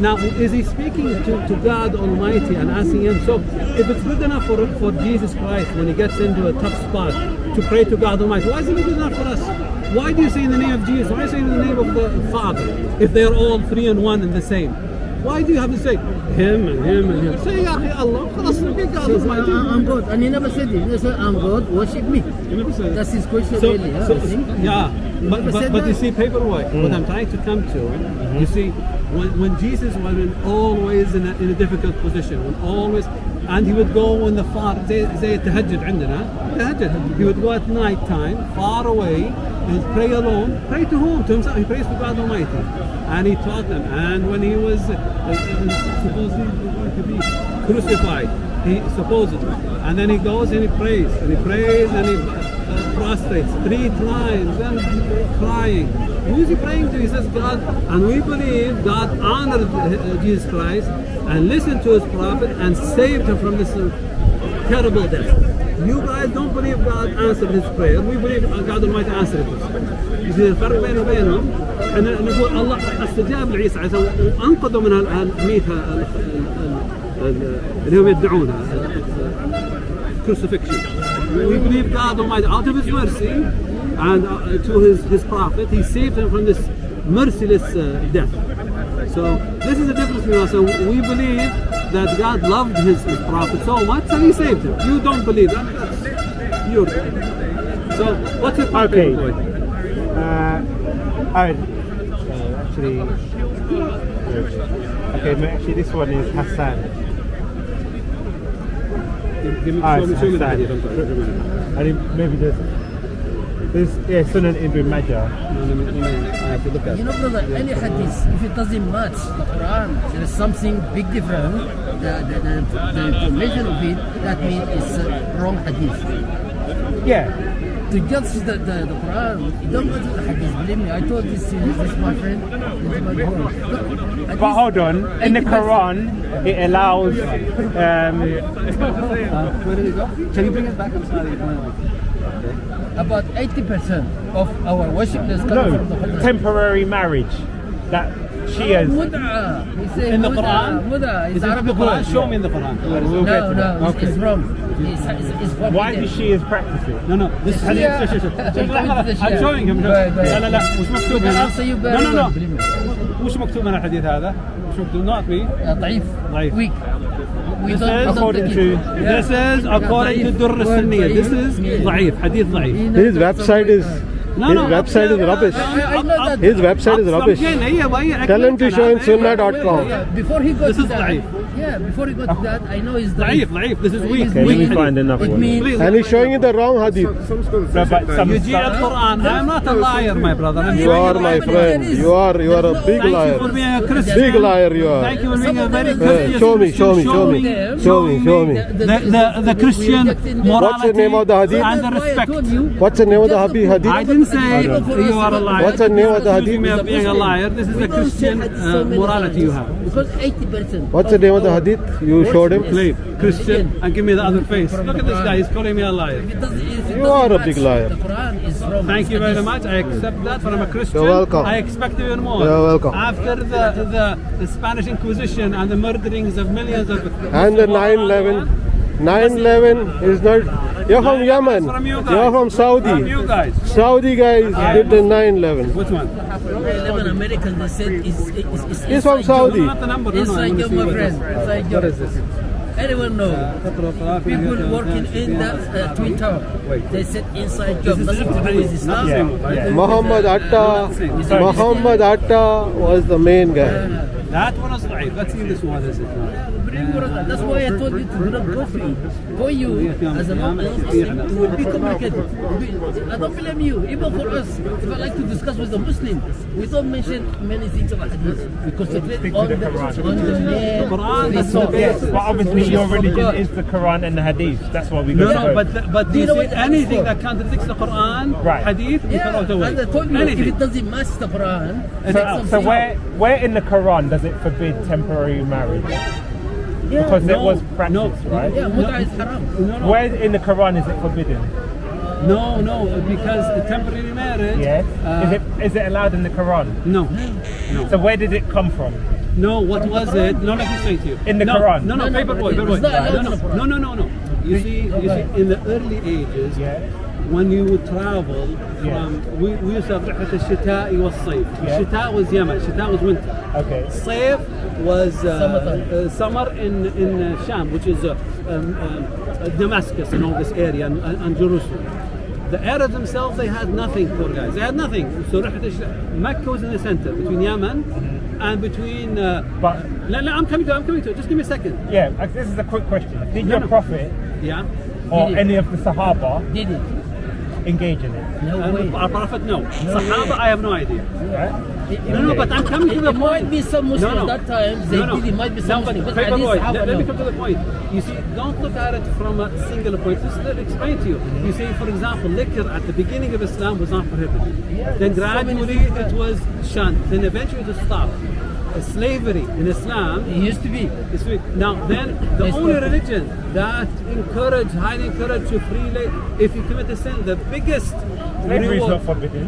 S1: Now, is he speaking to, to God Almighty and asking him? So, if it's good enough for, for Jesus Christ when he gets into a tough spot to pray to God Almighty, why isn't it good enough for us? Why do you say in the name of Jesus? Why do you say in the name of the Father if they're all three and one and the same? Why do you have to say him and him and him? Say Ya Akhi Allah, خلاص forget God
S6: Says,
S1: Almighty.
S6: "I- I'm God. And he never said it. He said, I'm God, worship me.
S1: You never said-
S6: That's his question,
S1: So,
S6: really. huh,
S1: so-
S6: I think.
S1: yeah, but,
S6: never
S1: but,
S6: said
S1: but you
S6: that.
S1: see, paperboy, what I'm trying to come to, you see, when, when Jesus was in, always in a, in a difficult position, when always, and he would go in the far, زي زي التهجد عندنا, تهجد, he would go at night time, far away, and pray alone. Pray to whom? To himself. He prays to God Almighty, and he taught them. And when he was uh, uh, supposedly going to be crucified, he supposedly, and then he goes and he prays, and he prays and he uh, prostrates three times and crying. Who is he praying to? He says God, and we believe God honored uh, Jesus Christ and listened to his prophet and saved him from this uh, terrible death. You guys don't believe God answered his prayer. We believe God Almighty answered his prayer. You see الفرق بينه وبينهم احنا نقول الله استجاب لعيسى عليه السلام وانقذه من الميتة اللي هم يدعونها crucifixion. We believe God Almighty, out of His mercy and uh, to His, His prophet, He saved him from this merciless uh, death. So this is the us. So we believe that God loved His, his prophet so much and He saved him. You don't believe that. That's your. So what's your point?
S2: Okay.
S1: Boy?
S2: Uh, oh, uh, actually, okay, actually, this one is hasan.
S1: Give, give me,
S2: Ah,
S1: show me, show me the
S2: hasan.
S1: hadith. I'm sorry. Show me the-
S2: I think maybe there's, there's yeah, Sunan Ibn Majah.
S1: No, let me- let me- I have to look at
S6: You
S1: it.
S6: know, brother, any hadith, if it doesn't match the Quran, there is something big different. The, the, the, the information of it, that means it's a wrong hadith.
S2: Yeah,
S6: To judge the, the, the Quran, you don't go to the hadith. Believe me, I told this to this my friend. This my friend.
S2: but hold on. In the Quran, it allows. Um,
S1: Uh, where did it go? Can you bring it back? I'm sorry
S6: About 80% of our worshippers come from the
S2: no,
S6: Quran.
S2: temporary marriage. That Shias.
S6: Mud'a. He said
S1: In the
S6: mud'a,
S1: Quran?
S6: Mud'a is
S1: Is it in
S6: Arabic
S1: the Quran?
S6: word.
S1: Show me in the Quran.
S2: We'll get
S6: No,
S2: to
S6: no,
S2: that.
S6: it's, it's wrong. It's, it's, it's forbidden.
S2: Why do Shias practice it?
S1: No, no, this
S6: Yeah.
S1: hadith. شوف- شوف- شوف.
S6: Come
S1: لحظة،
S6: into the
S1: لحظة. I'm
S6: share.
S1: showing him.
S6: Go ahead, go
S1: لا
S6: ahead.
S1: لا لا وش مكتوب
S6: We can
S1: هنا؟
S6: answer you
S1: No,
S6: very
S1: no,
S6: well,
S1: no.
S6: believe me.
S1: وش مكتوب هنا الحديث هذا؟ وش مكتوب؟ Not me.
S6: Uh, ضعيف.
S1: ضعيف.
S6: Weak. We
S1: This
S6: don't,
S1: is
S6: we don't
S2: according
S6: take
S2: to-
S6: it. Yeah.
S1: This is according to
S6: ضعيف.
S1: Durr
S6: Word
S1: السنية. This
S6: ضعيف.
S1: is
S6: Yeah.
S1: ضعيف. حديث ضعيف.
S6: You know
S5: His
S6: that
S5: website
S6: somewhere-
S5: is
S1: No,
S5: his
S1: no,
S5: website is
S1: up-
S5: rubbish.
S6: I, I know that.
S5: His website is
S1: up-
S5: rubbish.
S1: صمجين، هي وهي
S5: Tell him to
S1: أكمل
S5: show in
S1: كلام.
S5: sunnah.com.
S6: Yeah, before he got
S1: This
S6: to
S1: is
S6: that,
S1: ضعيف.
S6: yeah, before he got to that, I know he's
S1: ضعيف
S6: ضعيف.
S1: ضعيف. This is weak.
S6: It's
S2: Okay, let
S1: weak
S2: me
S1: hadith.
S2: find another
S6: It
S2: one.
S6: means
S1: Please.
S5: And he's showing you the wrong hadith.
S3: Some scholars
S2: No,
S3: say
S2: but
S3: that
S2: some-
S1: يجي القرآن. I'm not a liar, my brother. I'm
S5: You
S1: showing
S5: are
S1: you
S5: my
S1: the
S5: friend. You are you are a big
S1: Thank you
S5: liar.
S1: for being a Christian.
S5: Big liar you are.
S1: Thank you for being a very
S6: Some of them-
S1: Christian.
S5: show me, show me, show me.
S6: them-
S5: Show me, show me.
S1: The, the, the Christian morality
S5: What's the name of the hadith?
S1: and the respect.
S5: What's the name of the Habi hadith?
S1: I didn't say you are a liar.
S5: What's the name of the
S1: Accusing
S5: hadith?
S1: me of being a liar. This is the Christian uh, morality you have.
S6: Because 80%.
S5: What's the name of the hadith? You showed him?
S1: Please, Christian, and give me the other face. Look at this guy. He's calling me a liar.
S6: If it doesn't- if it
S5: You are a big liar.
S6: The Quran is wrong.
S1: Thank you very much. I accept that, but I'm a Christian.
S5: You're welcome.
S1: I expect even more.
S5: You're welcome.
S1: After the, the, the Spanish Inquisition and the murderings of millions of
S5: And the 9/11. 9/11 is not. You're from Yemen.
S1: From you guys.
S5: You're from
S1: From
S5: Saudi.
S1: you guys.
S5: Saudi guys did the 9/11.
S1: Which one?
S6: 11 American they said is is is
S5: He's from
S6: inside
S5: Saudi.
S1: Not the number. No, no, I
S6: Inside
S1: wanna
S6: job, my friend.
S1: this-
S6: Inside
S1: What
S6: job.
S1: this?
S6: Anyone know? People working in the uh, Twin Tower. They said inside job. Nothing to do with Islam.
S2: Yeah, yeah.
S5: Muhammad Atta. Muhammad Atta was the main guy.
S1: That one is ضعيف. Let's see this one. Is it?
S6: That's why I told you to do not go through. For you, as a non-Muslim, it will be complicated. I don't blame you. Even for us, if I like to discuss with a Muslim, we don't mention many things about hadith. We concentrate
S2: Stick to
S6: on
S2: the
S6: the,
S2: Quran.
S6: on the main
S1: Quran, that's the
S6: resource.
S1: base.
S2: But obviously your religion is the Quran and the Hadith. That's why we go
S1: No, no,
S2: first.
S1: but but
S6: Do you
S1: you
S6: know
S1: see
S6: what that is
S1: anything
S6: for?
S1: that contradicts the Quran,
S2: Right.
S1: Hadith, we throw it
S6: Yeah,
S1: away.
S6: as I told you, if
S1: Anything.
S6: it doesn't match the Quran,
S2: So,
S6: take
S2: so
S6: something
S2: where
S6: out.
S2: where in the Quran does it forbid temporary marriage?
S6: Yeah,
S2: Because it
S1: no,
S2: was practiced,
S1: no.
S2: right?
S6: yeah, muta is haram.
S1: No, no,
S2: Where in the Quran is it forbidden?
S1: no, no, because the temporary marriage.
S2: Yes.
S1: uh,
S2: is it is it allowed in the Quran?
S1: No, no.
S2: So where did it come from?
S1: no. What was it? No, let me say to you.
S2: In the
S1: no,
S2: Quran?
S1: No, no,
S6: No, no,
S1: paper boy,
S6: it's
S1: paper boy.
S6: not allowed
S1: No,
S6: in
S1: no,
S6: the Quran.
S1: no, no, no, no. You see, you see, in the early ages,
S2: Yeah
S1: when you would travel
S2: Yeah.
S1: from, we, we used to have رحلة الشتاء والصيف.
S2: Yeah.
S1: الشتاء was Yemen, الشتاء was winter.
S2: Okay.
S1: Saif was uh,
S6: Summertime.
S1: uh, summer in in uh, Sham, which is uh, um, um, uh, Damascus and all this area and, and and Jerusalem. The Arabs themselves, they had nothing, poor guys. They had nothing. So رحلة الشتاء- Mecca was in the center between Yemen and between. Uh,
S2: But
S1: no, no, I'm coming to. it, I'm coming to. it. Just give me a second.
S2: yeah, uh, this is a quick question. Did
S1: No,
S2: your
S1: no.
S2: prophet
S1: Yeah.
S2: or
S6: Did he?
S2: any of the Sahaba
S6: Did it?
S2: Engage in it?
S6: No
S1: Uh,
S6: way.
S1: our prophet, no. Sahaba, I have no idea.
S2: Right?
S1: No, no, but I'm coming to
S6: It,
S1: the
S6: it
S1: point.
S6: might be some Muslims
S1: No, no.
S6: that time. They
S1: No, no.
S6: did. It might be some
S1: No, but
S6: Muslims. But at least
S1: let, let me come to the point. You see, don't look at it from a single point. Just let me explain to you. You see, for example, liquor at the beginning of Islam was not prohibited. then gradually it was shunned. Then eventually it stopped. Slavery in Islam
S6: It used to be.
S1: is free. Now, then the
S6: Yes,
S1: only religion that encourage, highly encourage to free la- if you commit a sin, the biggest
S2: Slavery is not forbidden.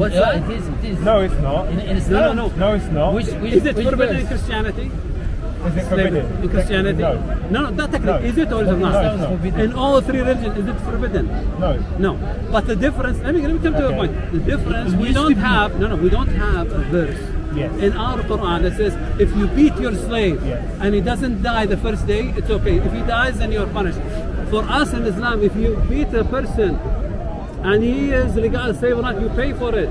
S1: What's
S6: Yeah,
S1: that?
S6: it is. It is.
S2: No, it's not.
S6: In, in
S1: No,
S6: Islam.
S1: no, no.
S2: No, it's not.
S6: Which, which,
S1: Is it
S6: which
S1: forbidden in? Christianity?
S2: is it
S1: Slavery
S2: forbidden?
S1: in Christianity?
S2: No.
S1: no, no not technically.
S2: No.
S1: Is it or is it not?
S2: No, it's not.
S6: forbidden.
S1: In all three religions, is it forbidden?
S2: No.
S1: No. But the difference, let me, let me come to a point. The difference, we don't have, no, no, we don't have a verse
S2: Yes.
S1: in our Quran that says if you beat your slave
S2: Yes.
S1: and he doesn't die the first day, it's okay. If he dies, then you're punished. For us in Islam, if you beat a person and he is legal slave or not, you pay for it.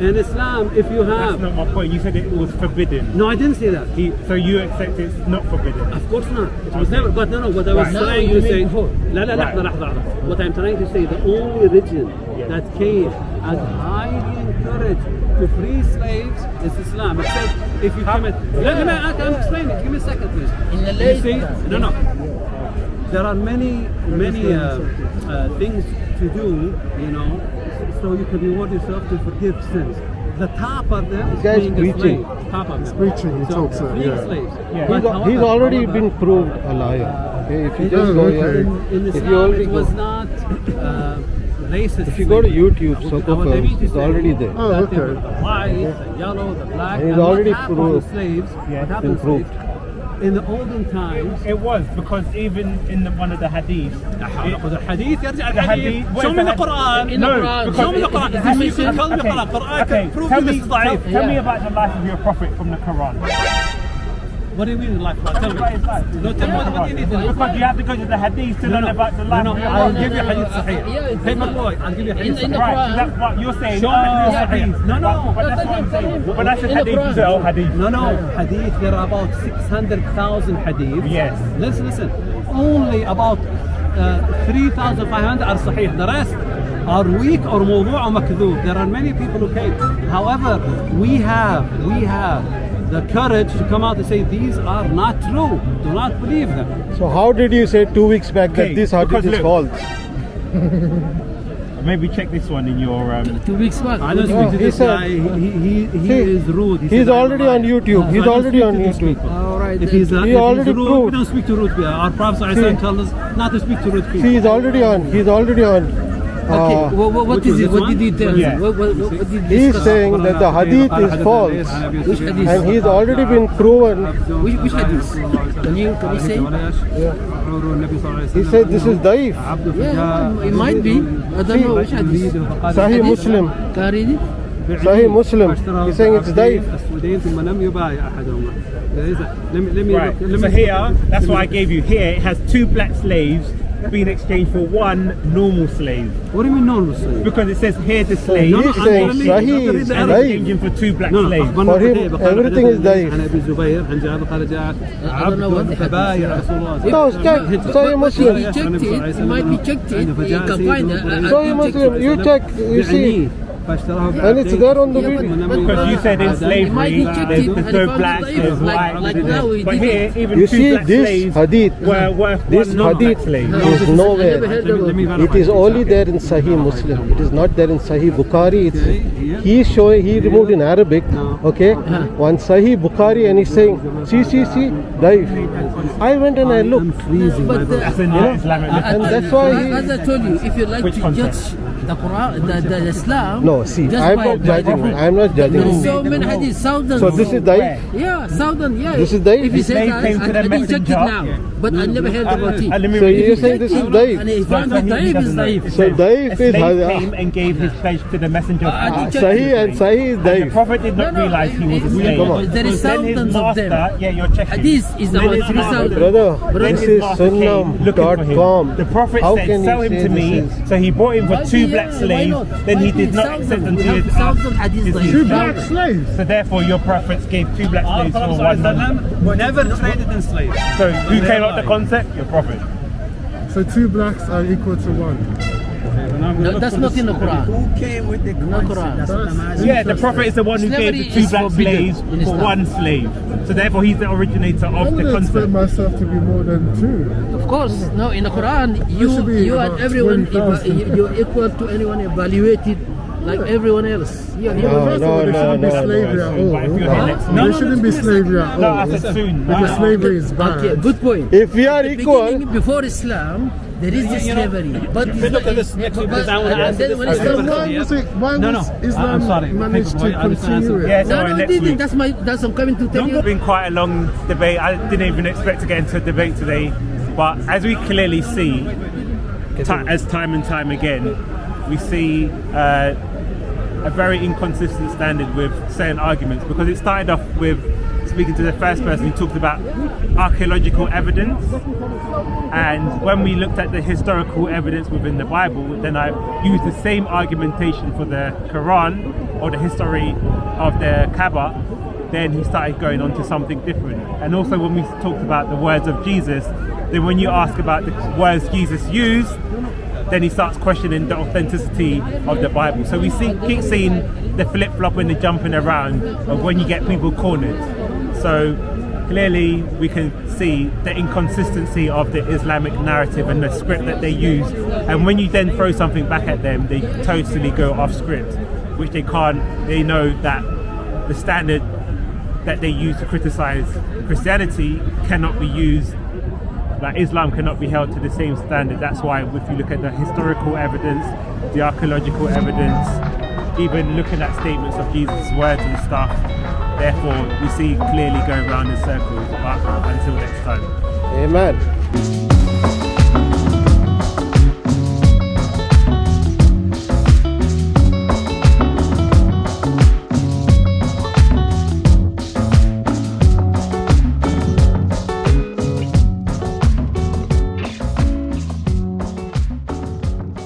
S1: In Islam, if you
S2: That's
S1: have,
S2: not my point. You said it was forbidden.
S1: no, I didn't say that.
S2: He, so you accept it's not forbidden.
S1: Of course not. It was never. But no, no. What I was
S2: Right.
S6: No,
S1: trying
S6: you
S1: to
S6: mean
S1: say.
S6: before.
S1: لا لا
S2: Right.
S1: لحظة لحظة لحظة. What I'm trying to say, the only religion
S2: Yeah.
S1: that came and highly encouraged to free slaves is Islam. It said if you commit. Let, let me. I- I'm explaining. Give me a second, please.
S6: In the
S1: You
S6: late
S1: see?
S6: time.
S1: No, no. There are many, many uh, uh, things to do, you know, so you can reward yourself to forgive sins. The top of them is
S5: guy's
S1: being a
S5: preaching.
S1: slave. Top of them.
S3: preaching, he
S1: so,
S3: talks, uh, yeah.
S1: slaves.
S2: Yeah.
S5: He's,
S1: however-
S5: he's already
S1: however-
S5: been proved a liar. Okay, if you just go
S3: okay.
S5: here,
S1: in, in
S5: if you already
S1: it was
S5: go,
S1: not uh, racist.
S5: if you go to
S1: slavery.
S5: YouTube,
S1: Our
S5: Soko
S1: David
S5: Films,
S1: is
S5: it's already there.
S3: Oh,
S1: that they
S3: okay.
S1: were The white, the yellow, the black.
S5: And it's
S1: and what
S5: already
S1: happened
S5: proved.
S1: to slaves?
S2: Yeah,
S1: what happened to
S5: been proved.
S1: slaves? In the olden times,
S2: It was because even in the, one of the hadiths, it-
S1: the hadith يرجع
S2: the
S1: الحديث
S2: hadith.
S1: show me the
S2: had-
S1: Quran
S6: In the
S2: no,
S6: Quran.
S2: because
S1: show me the
S2: it-
S1: Quran
S2: it-
S1: if you
S2: it-
S1: can tell me the
S2: okay,
S1: Quran Quran
S2: okay,
S1: can prove
S2: tell
S1: this
S2: me,
S1: is
S2: tell,
S1: ضعيف
S2: tell me
S6: Yeah.
S2: about the life of your prophet from the Quran.
S1: what do you mean like what tell me
S2: About his life.
S1: no tell me what, what you need to know
S2: Because you have to go to the hadith to learn about the
S1: no
S2: life
S1: no
S2: of your
S1: I'll
S2: prophet.
S1: give you hadith
S6: Yeah,
S1: صحيح
S6: it's
S1: paper
S6: not-
S1: boy I'll give you
S6: in-
S1: hadith
S6: in the
S1: صحيح
S2: Right, so
S6: Quran.
S2: that's what you're saying.
S1: Show
S2: oh,
S1: me the
S2: hadith.
S1: hadith. No, no.
S2: But, but that's
S6: No,
S2: what I'm
S6: no,
S2: saying.
S6: no.
S2: When I said
S6: In the
S2: hadith, you
S6: Quran.
S2: said, oh, hadith.
S1: No, no, hadith, there are about 600,000 hadith.
S2: Yes.
S1: Listen, listen. Only about uh, 3,500 are sahih. The rest are weak or موضوع or makdhoob. There are many people who came. However, we have, we have the courage to come out and say these are not true. Do not believe them.
S5: so how did you say two weeks back
S2: Okay,
S5: that this hadith
S2: because
S5: is false?
S2: Maybe check this one in your. Um,
S6: Two weeks back.
S1: I don't
S5: No,
S1: speak to this
S5: said-
S1: guy. He, he, he
S5: See,
S1: is rude. He
S5: he's already on. YouTube.
S1: So
S5: He's already on YouTube.
S6: All right.
S1: If he's, uh,
S5: He
S1: if
S5: already
S1: he's rude,
S5: proved-
S1: we don't speak to rude people. Our Prophet
S5: See-
S1: ﷺ told us not to speak to rude people.
S5: See, he's already on. He's already on.
S6: Okay.
S5: Uh,
S6: what, what, what
S1: which
S6: is
S1: was
S6: it?
S1: this
S6: What
S1: one?
S6: did he tell
S2: Yeah.
S6: you? What, what, what, what did he
S5: he's
S6: discuss?
S5: saying that the hadith is false,
S6: Which hadith?
S5: and he's already been proven.
S6: Which, which hadith? Can you, can you say?
S5: He said this is daif.
S6: Yeah, it might be. I don't know which hadith.
S5: Sahih Muslim.
S6: Can I read it?
S5: Sahih Muslim. He's saying it's daif.
S1: السودين ثم لم يبايع أحدهما. Let me, let me
S2: right.
S1: look, let
S2: So
S1: me
S2: here, that's what I gave you. Here, it has two black slaves being exchanged for one normal slave.
S1: What do you mean normal slave?
S2: Because it says here the slave
S1: No, no,
S5: He's saying
S1: I'm
S5: Sahih is
S2: and
S5: Daif.
S2: exchanging for two black
S1: No, no,
S2: slaves.
S1: أخبرنا
S5: For him,
S1: قتيبة قال
S5: everything is
S1: حدثني
S5: ضعيف.
S1: عن ابي الزبير عن جابر قال جاء
S6: I don't know what
S1: عبد
S6: the
S1: فبايع
S6: hadith is.
S1: رسول الله
S5: No, check.
S6: But-
S5: Sahih
S6: but
S5: Muslim.
S6: He checked it. He might be checked it. You can find it. I- I
S5: Sahih
S6: can check
S5: Muslim.
S6: it.
S5: You check. You see. And it's there on the video.
S2: Because you said in slavery,
S6: the,
S2: the
S6: two
S2: there's white. But here, even
S5: you
S2: two
S5: see,
S2: black
S5: this
S2: slaves
S5: hadith,
S2: were worth
S5: this
S2: one
S5: hadith
S2: slave.
S5: is nowhere.
S6: It
S5: is only there in Sahih Muslim. It is not there in Sahih Bukhari. It's, he show, he removed in Arabic, okay? One Sahih Bukhari and he's saying, see, see, see, daif. I went and I looked.
S6: But, you know?
S5: And that's why he,
S6: As I told you, if you like to judge the Quran, the, the Islam.
S5: No, see, I'm not judging.
S6: the-
S5: I'm not judging.
S6: There is so many hadiths, thousands.
S5: So this is daif.
S6: Yeah, thousand. Yeah.
S5: This is daif?
S6: If he says
S2: slave came to
S6: I,
S2: the
S6: I didn't check it
S2: messenger.
S6: now, but I never heard about it.
S5: So
S2: read
S5: you're saying this is
S6: And
S5: daif?
S6: found
S2: So
S6: it daif is
S2: doesn't
S6: daif.
S5: So
S2: says,
S5: daif is
S2: slave
S5: hadith.
S2: came and gave his pledge to the messenger of
S6: I
S2: Allah.
S6: did check
S5: Sahih and Sahih is
S2: And the prophet did not
S6: No, no,
S2: realize he was a slave.
S5: Come on.
S6: There is
S2: Then his
S6: thousands of them.
S2: master, yeah, you're checking.
S6: Hadith is
S2: Then
S6: about
S2: his
S6: three
S2: master-
S6: thousand.
S5: Brother, this is
S2: master came looking for
S5: sunnah.com.
S2: The prophet
S5: How
S2: said,
S5: can
S2: sell
S5: you
S2: him to me. So he bought him for two
S6: be-
S2: black
S6: yeah, why
S2: slaves. Then he did not
S6: thousands?
S2: accept them
S6: We
S2: to his
S6: thousands
S2: his
S3: Two black slaves.
S2: So therefore your prophets gave two black ah, slaves for one non
S1: never traded in slaves.
S2: So who came up with the concept? Your prophet.
S3: So two blacks are equal to one.
S6: No, that's not in the Quran.
S7: Who came with the
S6: No? Quran.
S7: That's what
S2: Yeah, the prophet is the one who gave the two black
S6: forbidden
S2: slaves for one slave. So therefore he's the originator
S3: I
S2: of
S3: would
S2: the
S3: expect
S2: concept.
S3: myself to be more than two.
S6: Of course, no. In the Quran, you
S3: should
S6: you and everyone,
S3: 20,000.
S6: you're equal to anyone evaluated like everyone else. You're
S5: No,
S6: human.
S3: First of
S5: no,
S3: there
S5: no,
S3: shouldn't be
S5: no,
S3: slavery
S5: no.
S3: at
S2: But if you're
S3: all.
S2: here next
S3: There shouldn't be slavery at
S2: No,
S3: all.
S2: I said soon.
S3: Because
S2: No.
S3: slavery is
S6: Okay, good point.
S5: If we are equal,
S6: before Islam, there is the slavery, but it's not-
S1: at this next week,
S6: but-
S1: because I wanna
S6: and then when Islam
S3: why? Why
S1: No, no,
S3: was
S1: I- I'm sorry.
S3: managed to
S1: I
S3: continue
S2: Yeah,
S3: it?
S6: No,
S2: sorry,
S6: no,
S2: next
S6: didn't. That's my. That's I'm coming to tell
S2: It's
S6: you.
S2: been quite a long debate. I didn't even expect to get into a debate today. But as we clearly see, ti as time and time again, we see uh, a very inconsistent standard with certain arguments because it started off with speaking to the first person who talked about archaeological evidence. And when we looked at the historical evidence within the Bible, then I used the same argumentation for the Quran or the history of the Kaaba. Then he started going on to something different. And also when we talked about the words of Jesus, then when you ask about the words Jesus used, then he starts questioning the authenticity of the Bible. So we see, keep seeing the flip flop and the jumping around of when you get people cornered. So clearly we can see the inconsistency of the Islamic narrative and the script that they use. And when you then throw something back at them, they totally go off script, which they can't, they know that the standard that they use to criticize Christianity cannot be used that Islam cannot be held to the same standard. That's why if you look at the historical evidence, the archaeological evidence, even looking at statements of Jesus' words and stuff, therefore we see clearly going around in circles. But until next time.
S5: Amen.